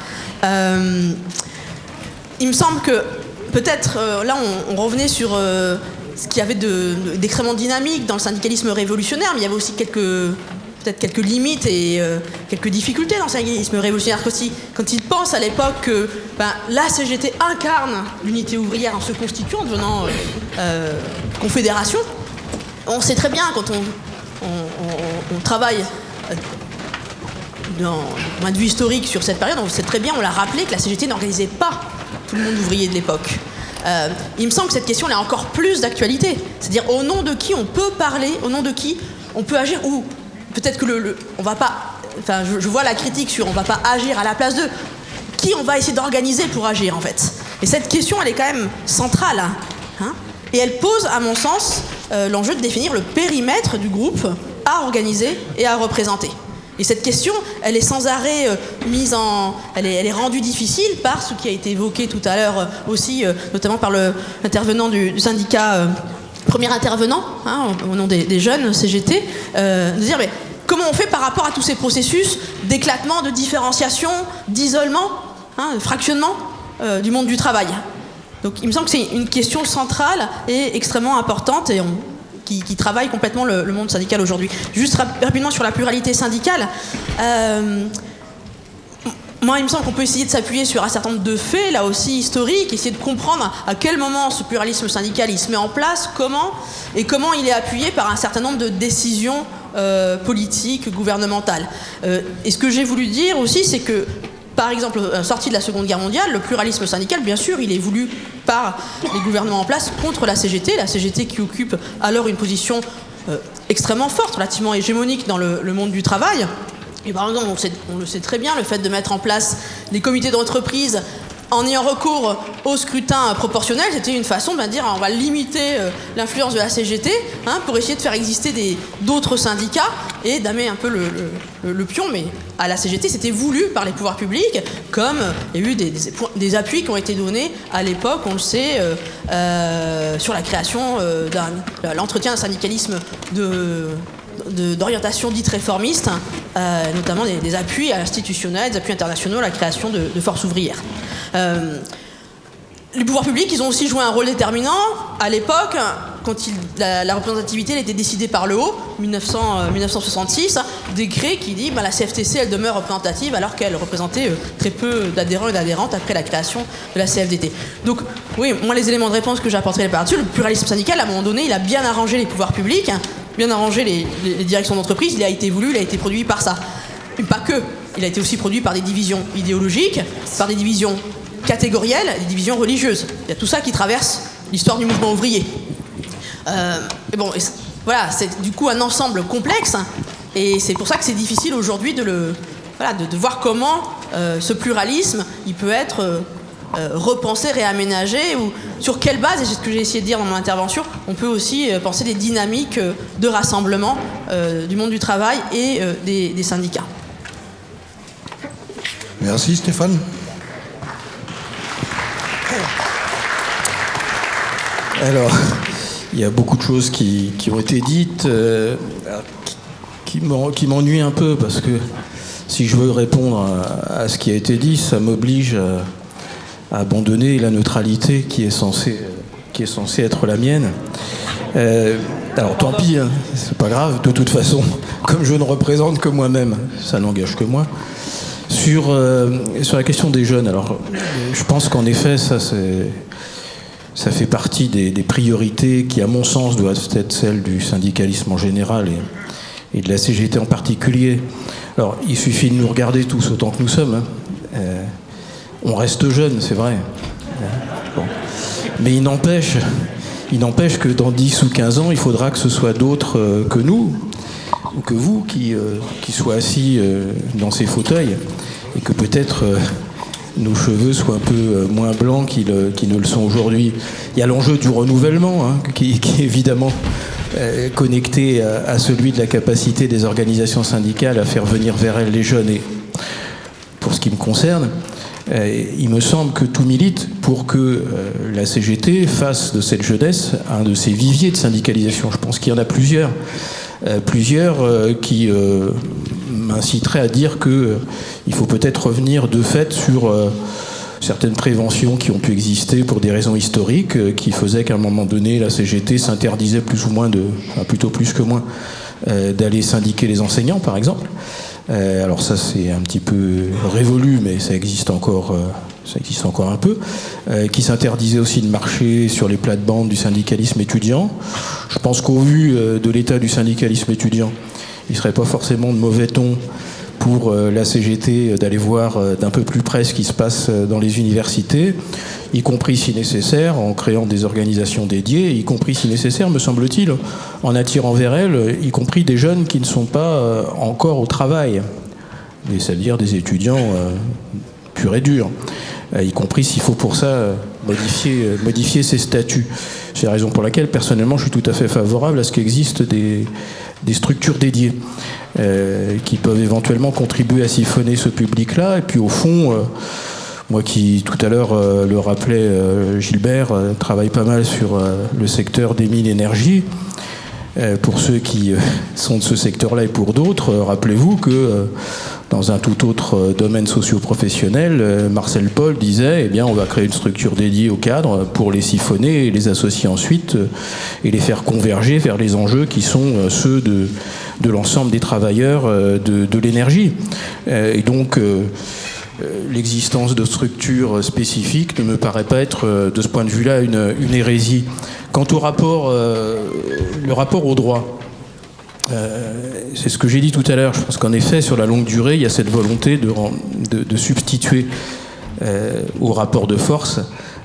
Euh, il me semble que peut-être euh, là on, revenait sur euh, ce qu'il y avait d'extrêmement dynamique dans le syndicalisme révolutionnaire, mais il y avait aussi quelques peut-être quelques limites et euh, quelques difficultés dans le syndicalisme révolutionnaire aussi. Quand il pense à l'époque que ben, la CGT incarne l'unité ouvrière en se constituant, en devenant euh, euh, confédération, on sait très bien quand on, travaille d'un point de vue historique sur cette période, on sait très bien, on l'a rappelé, que la CGT n'organisait pas tout le monde ouvrier de l'époque. il me semble que cette question a encore plus d'actualité. C'est-à-dire au nom de qui on peut parler, au nom de qui on peut agir, ou peut-être que le, on va pas. Enfin, je, vois la critique sur on va pas agir à la place de qui on va essayer d'organiser pour agir en fait. Et cette question, elle est quand même centrale. Hein, et elle pose, à mon sens, euh, l'enjeu de définir le périmètre du groupe à organiser et à représenter. Et cette question, elle est sans arrêt euh, mise en, elle est, rendue difficile par ce qui a été évoqué tout à l'heure euh, aussi, notamment par l'intervenant du, syndicat premier intervenant, hein, au nom des, jeunes CGT, euh, de dire mais comment on fait par rapport à tous ces processus d'éclatement, de différenciation, d'isolement, hein, de fractionnement euh, du monde du travail? Donc il me semble que c'est une question centrale et extrêmement importante et qui, travaille complètement le, monde syndical aujourd'hui. Juste rapidement sur la pluralité syndicale. Euh, moi, il me semble qu'on peut essayer de s'appuyer sur un certain nombre de faits, là aussi historiques, essayer de comprendre à quel moment ce pluralisme syndical il se met en place, comment, et comment il est appuyé par un certain nombre de décisions euh, politiques, gouvernementales. Euh, et ce que j'ai voulu dire aussi, c'est que, par exemple, euh, sortie de la Seconde Guerre mondiale, le pluralisme syndical, bien sûr, il est voulu par les gouvernements en place contre la CGT, la CGT qui occupe alors une position extrêmement forte, relativement hégémonique dans le monde du travail. Et par exemple, on, le sait très bien, le fait de mettre en place des comités d'entreprise en ayant recours au scrutin proportionnel, c'était une façon de dire on va limiter euh, l'influence de la CGT hein, pour essayer de faire exister d'autres syndicats et d'amer un peu le, pion. Mais à la CGT, c'était voulu par les pouvoirs publics, comme il y a eu des, appuis qui ont été donnés à l'époque, on le sait, euh, euh, sur la création d'un l'entretien d'un syndicalisme de d'orientation dite réformiste, euh, notamment des, appuis institutionnels, des appuis internationaux à la création de, forces ouvrières. Euh, les pouvoirs publics, ils ont aussi joué un rôle déterminant à l'époque, quand la, représentativité était décidée par le haut, 1900, 1966, euh, décret qui dit bah, la CFTC elle demeure représentative alors qu'elle représentait très peu d'adhérents et d'adhérentes après la création de la CFDT. Donc oui, moi les éléments de réponse que j'apporterai par-dessus, le pluralisme syndical à un moment donné il a bien arrangé les pouvoirs publics bien arrangé les, directions d'entreprise, il a été voulu, il a été produit par ça. Mais pas que. Il a été aussi produit par des divisions idéologiques, par des divisions catégorielles, des divisions religieuses. Il y a tout ça qui traverse l'histoire du mouvement ouvrier. Euh, mais bon, voilà, c'est du coup un ensemble complexe, et c'est pour ça que c'est difficile aujourd'hui de voilà, de, voir comment euh, ce pluralisme, il peut être euh, euh, repensé, réaménagé, ou sur quelle base, et c'est ce que j'ai essayé de dire dans mon intervention, on peut aussi penser des dynamiques de rassemblement du monde du travail et des, syndicats. Merci Stéphane. Alors, il y a beaucoup de choses qui, ont été dites, euh, qui, m'ennuient un peu, parce que si je veux répondre à, ce qui a été dit, ça m'oblige à, abandonner la neutralité qui est censée, être la mienne. Euh, alors tant pis, hein, c'est pas grave, de toute façon, comme je ne représente que moi-même, ça n'engage que moi. Sur, euh, la question des jeunes, alors je pense qu'en effet, ça fait partie des, priorités qui, à mon sens, doivent être celles du syndicalisme en général et, de la CGT en particulier. Alors, il suffit de nous regarder tous autant que nous sommes. Hein. Euh, on reste jeune, c'est vrai. Mais il n'empêche, il n'empêche que dans 10 ou 15 ans, il faudra que ce soit d'autres euh, que nous, ou que vous, qui, euh, soient assis dans ces fauteuils, et que peut-être nos cheveux soient un peu euh, moins blancs qu'ils ne le sont aujourd'hui. Il y a l'enjeu du renouvellement, hein, qui, est évidemment euh, connecté à, celui de la capacité des organisations syndicales à faire venir vers elles les jeunes. Et pour ce qui me concerne, euh, il me semble que tout milite pour que la CGT fasse de cette jeunesse un de ses viviers de syndicalisation. Je pense qu'il y en a plusieurs. plusieurs qui m'inciterait à dire qu'il euh, faut peut-être revenir de fait sur euh, certaines préventions qui ont pu exister pour des raisons historiques, euh, qui faisaient qu'à un moment donné, la CGT s'interdisait plus ou moins de, plutôt plus que moins, d'aller syndiquer les enseignants, par exemple. Alors ça, c'est un petit peu révolu, mais ça existe encore, ça existe encore un peu. qui s'interdisait aussi de marcher sur les plates-bandes du syndicalisme étudiant. Je pense qu'au vu de l'état du syndicalisme étudiant, il ne serait pas forcément de mauvais ton pour euh, la CGT d'aller voir euh, d'un peu plus près ce qui se passe euh, dans les universités, y compris si nécessaire, en créant des organisations dédiées, y compris si nécessaire, me semble-t-il, en attirant vers elles, y compris des jeunes qui ne sont pas encore au travail, c'est-à-dire des étudiants purs et durs, y compris s'il faut pour ça modifier, modifier ces statuts. C'est la raison pour laquelle, personnellement, je suis tout à fait favorable à ce qu'existent des, des structures dédiées euh, qui peuvent éventuellement contribuer à siphonner ce public-là. Et puis au fond, euh, moi qui tout à l'heure euh, le rappelais, Gilbert travaille pas mal sur le secteur des mines énergie. pour ceux qui sont de ce secteur-là et pour d'autres, rappelez-vous que dans un tout autre domaine socio-professionnel, Marcel Paul disait, eh bien, on va créer une structure dédiée aux cadres pour les siphonner et les associer ensuite et les faire converger vers les enjeux qui sont ceux de, de l'ensemble des travailleurs de, l'énergie. Et donc, l'existence de structures spécifiques ne me paraît pas être, de ce point de vue-là, une, une, hérésie. Quant au rapport, le rapport au droit, euh, c'est ce que j'ai dit tout à l'heure. Je pense qu'en effet, sur la longue durée, il y a cette volonté de, substituer euh, aux rapports de force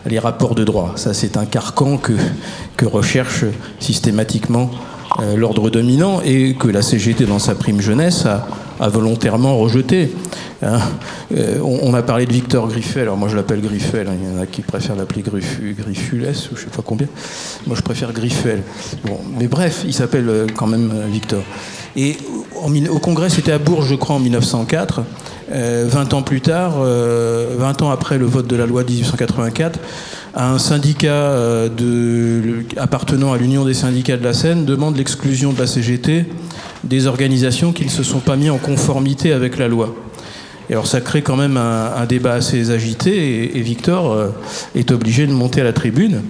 les rapports de droit. Ça, c'est un carcan que, que recherche systématiquement euh, l'ordre dominant et que la CGT, dans sa prime jeunesse, a, a volontairement rejeté. Hein. Euh, on, a parlé de Victor Griffel, alors moi je l'appelle Griffel, hein. il y en a qui préfèrent l'appeler Griffules, ou je sais pas combien. Moi je préfère Griffel. Bon, mais bref, il s'appelle euh, quand même euh, Victor. Et au Congrès, c'était à Bourges, je crois, en 1904. 20 ans plus tard, 20 ans après le vote de la loi de 1884, un syndicat appartenant à l'Union des syndicats de la Seine demande l'exclusion de la CGT des organisations qui ne se sont pas mis en conformité avec la loi. Et alors ça crée quand même un, débat assez agité et, Victor euh, est obligé de monter à la tribune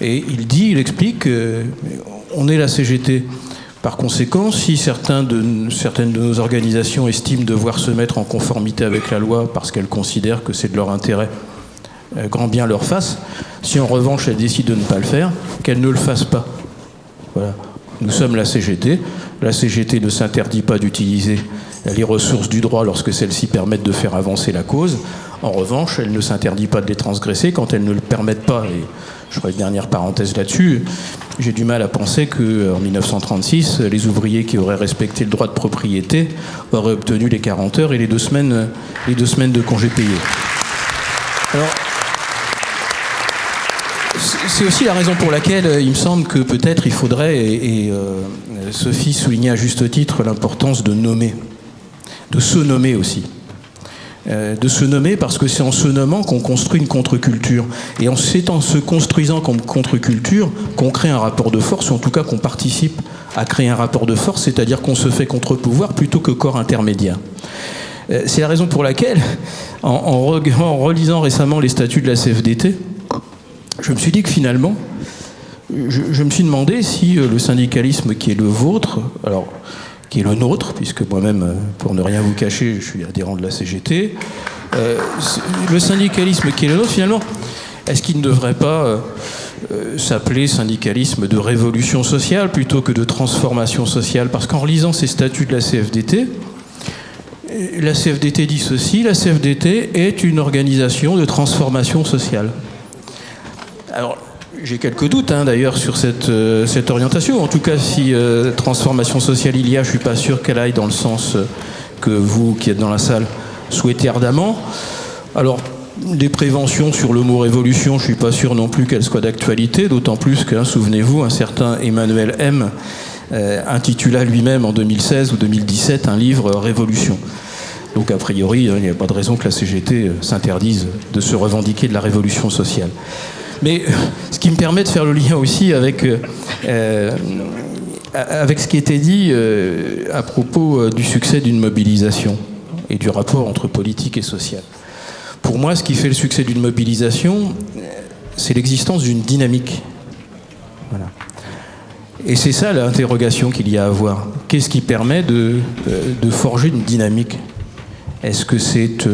et il dit, il explique qu'on est la CGT. Par conséquent, si certaines de nos organisations estiment devoir se mettre en conformité avec la loi parce qu'elles considèrent que c'est de leur intérêt, euh, grand bien leur fasse, si en revanche elles décident de ne pas le faire, qu'elles ne le fassent pas. Voilà. Nous sommes la CGT. La CGT ne s'interdit pas d'utiliser les ressources du droit lorsque celles-ci permettent de faire avancer la cause. En revanche, elle ne s'interdit pas de les transgresser quand elles ne le permettent pas. Et je ferai une dernière parenthèse là-dessus. J'ai du mal à penser qu'en 1936, les ouvriers qui auraient respecté le droit de propriété auraient obtenu les 40 heures et les deux semaines, les deux semaines de congés payés. Alors, c'est aussi la raison pour laquelle euh, il me semble que peut-être il faudrait, et, euh, Sophie soulignait à juste titre l'importance de nommer, de se nommer aussi. Euh, de se nommer parce que c'est en se nommant qu'on construit une contre-culture. Et c'est en se construisant comme contre-culture qu'on crée un rapport de force, ou en tout cas qu'on participe à créer un rapport de force, c'est-à-dire qu'on se fait contre-pouvoir plutôt que corps intermédiaire. c'est la raison pour laquelle, en, en relisant récemment les statuts de la CFDT, je me suis dit que finalement, je, me suis demandé si euh, le syndicalisme qui est le vôtre, alors qui est le nôtre, puisque moi-même, euh, pour ne rien vous cacher, je suis adhérent de la CGT, euh, le syndicalisme qui est le nôtre, finalement, est-ce qu'il ne devrait pas s'appeler syndicalisme de révolution sociale plutôt que de transformation sociale? Parce qu'en lisant ces statuts de la CFDT, la CFDT dit ceci, la CFDT est une organisation de transformation sociale. Alors, j'ai quelques doutes hein, d'ailleurs sur cette, euh, cette, orientation. En tout cas, si euh, transformation sociale il y a, je ne suis pas sûr qu'elle aille dans le sens euh, que vous qui êtes dans la salle souhaitez ardemment. Alors, des préventions sur le mot révolution, je ne suis pas sûr non plus qu'elles soient d'actualité, d'autant plus que, souvenez-vous, un certain Emmanuel M. intitula lui-même en 2016 ou 2017 un livre Révolution. Donc a priori, il n'y a pas de raison que la CGT s'interdise de se revendiquer de la révolution sociale. Mais ce qui me permet de faire le lien aussi avec, euh, euh, avec ce qui était dit euh, à propos du succès d'une mobilisation et du rapport entre politique et social. Pour moi, ce qui fait le succès d'une mobilisation, c'est l'existence d'une dynamique. Voilà. Et c'est ça l'interrogation qu'il y a à avoir. Qu'est-ce qui permet de, de forger une dynamique? Est-ce que c'est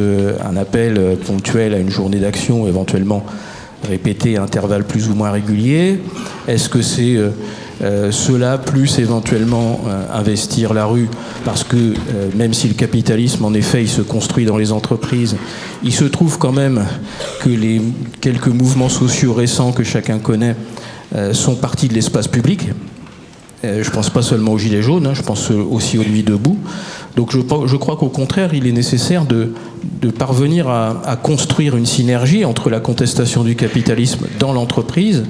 un appel ponctuel à une journée d'action, éventuellement répéter à intervalles plus ou moins réguliers Est-ce que c'est euh, euh, cela plus éventuellement euh, investir la rue? Parce que même si le capitalisme en effet il se construit dans les entreprises, il se trouve quand même que les quelques mouvements sociaux récents que chacun connaît sont partis de l'espace public. je pense pas seulement aux Gilets jaunes, hein, je pense aussi aux Nuits debout. Donc je, crois qu'au contraire, il est nécessaire de, parvenir à, construire une synergie entre la contestation du capitalisme dans l'entreprise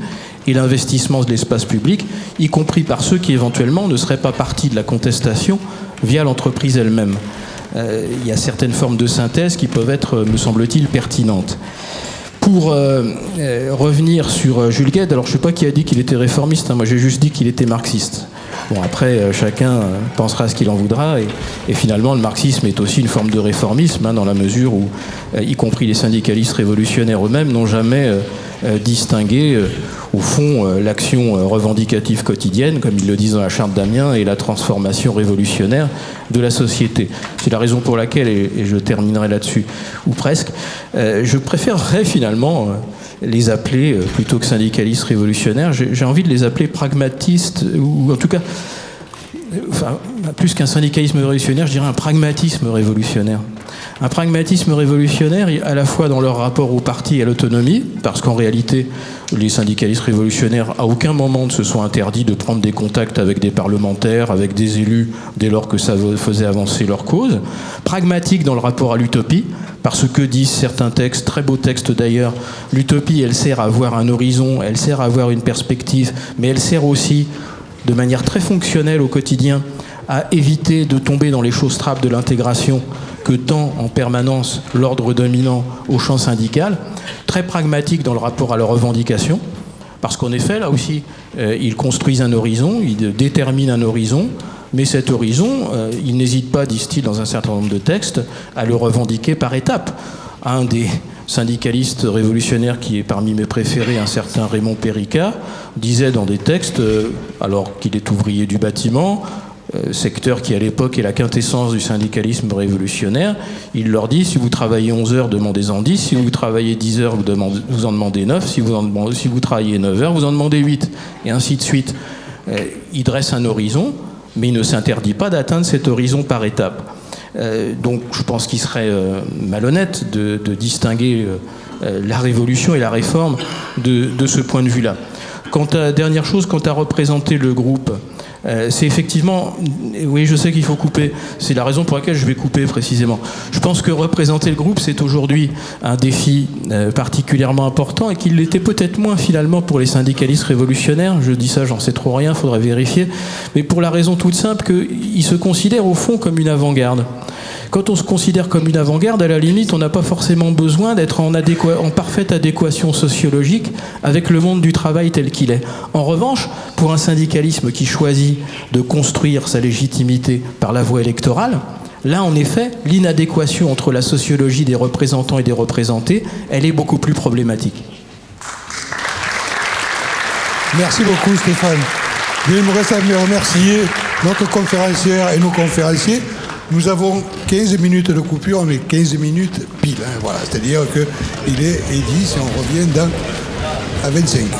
et l'investissement de l'espace public, y compris par ceux qui éventuellement ne seraient pas partis de la contestation via l'entreprise elle-même. Euh, il y a certaines formes de synthèse qui peuvent être, me semble-t-il, pertinentes. Pour euh, euh, revenir sur Jules Gued, alors je ne sais pas qui a dit qu'il était réformiste, hein, moi j'ai juste dit qu'il était marxiste. Bon, après, euh, chacun euh, pensera ce qu'il en voudra. Et, finalement, le marxisme est aussi une forme de réformisme, hein, dans la mesure où, euh, y compris les syndicalistes révolutionnaires eux-mêmes, n'ont jamais distingué, au fond, l'action revendicative quotidienne, comme ils le disent dans la charte d'Amiens, et la transformation révolutionnaire de la société. C'est la raison pour laquelle, et, je terminerai là-dessus, ou presque, je préférerais finalement les appeler, euh, plutôt que syndicalistes révolutionnaires, j'ai envie de les appeler pragmatistes, ou en tout cas, plus qu'un syndicalisme révolutionnaire, je dirais un pragmatisme révolutionnaire. Un pragmatisme révolutionnaire à la fois dans leur rapport au parti et à l'autonomie, parce qu'en réalité, les syndicalistes révolutionnaires à aucun moment ne se sont interdits de prendre des contacts avec des parlementaires, avec des élus, dès lors que ça faisait avancer leur cause. Pragmatique dans le rapport à l'utopie, parce que disent certains textes, très beaux textes d'ailleurs, l'utopie, elle sert à avoir un horizon, elle sert à avoir une perspective, mais elle sert aussi, de manière très fonctionnelle au quotidien, à éviter de tomber dans les choses trappes de l'intégration que tend en permanence l'ordre dominant au champ syndical, très pragmatique dans le rapport à leurs revendications, parce qu'en effet, là aussi, euh, ils construisent un horizon, ils déterminent un horizon, mais cet horizon, euh, il n'hésite pas, disent-ils dans un certain nombre de textes, à le revendiquer par étapes. Un des syndicalistes révolutionnaires qui est parmi mes préférés, un certain Raymond Perica, disait dans des textes, euh, alors qu'il est ouvrier du bâtiment, euh, secteur qui à l'époque est la quintessence du syndicalisme révolutionnaire, il leur dit si vous travaillez 11 heures, demandez-en 10, si vous travaillez 10 heures, vous, en demandez 9, si vous, si vous travaillez 9 heures, vous en demandez 8, et ainsi de suite. il dresse un horizon, mais il ne s'interdit pas d'atteindre cet horizon par étapes. Euh, donc je pense qu'il serait euh, malhonnête de, distinguer euh, la révolution et la réforme de, de ce point de vue-là. Quant à dernière chose, quant à représenter le groupe, euh, c'est effectivement, oui, je sais qu'il faut couper. C'est la raison pour laquelle je vais couper précisément. Je pense que représenter le groupe, c'est aujourd'hui un défi euh, particulièrement important et qu'il l'était peut-être moins finalement pour les syndicalistes révolutionnaires. Je dis ça, j'en sais trop rien, faudrait vérifier. Mais pour la raison toute simple qu'ils se considèrent au fond comme une avant-garde. Quand on se considère comme une avant-garde, à la limite, on n'a pas forcément besoin d'être en, en parfaite adéquation sociologique avec le monde du travail tel qu'il est. En revanche, pour un syndicalisme qui choisit de construire sa légitimité par la voie électorale, là, en effet, l'inadéquation entre la sociologie des représentants et des représentés, elle est beaucoup plus problématique. Merci beaucoup Stéphane. À me remercier notre conférencière et nos conférenciers. Nous avons 15 minutes de coupure, mais 15 minutes pile. hein, voilà. C'est-à-dire qu'il est et 10 et on revient dans, à 25.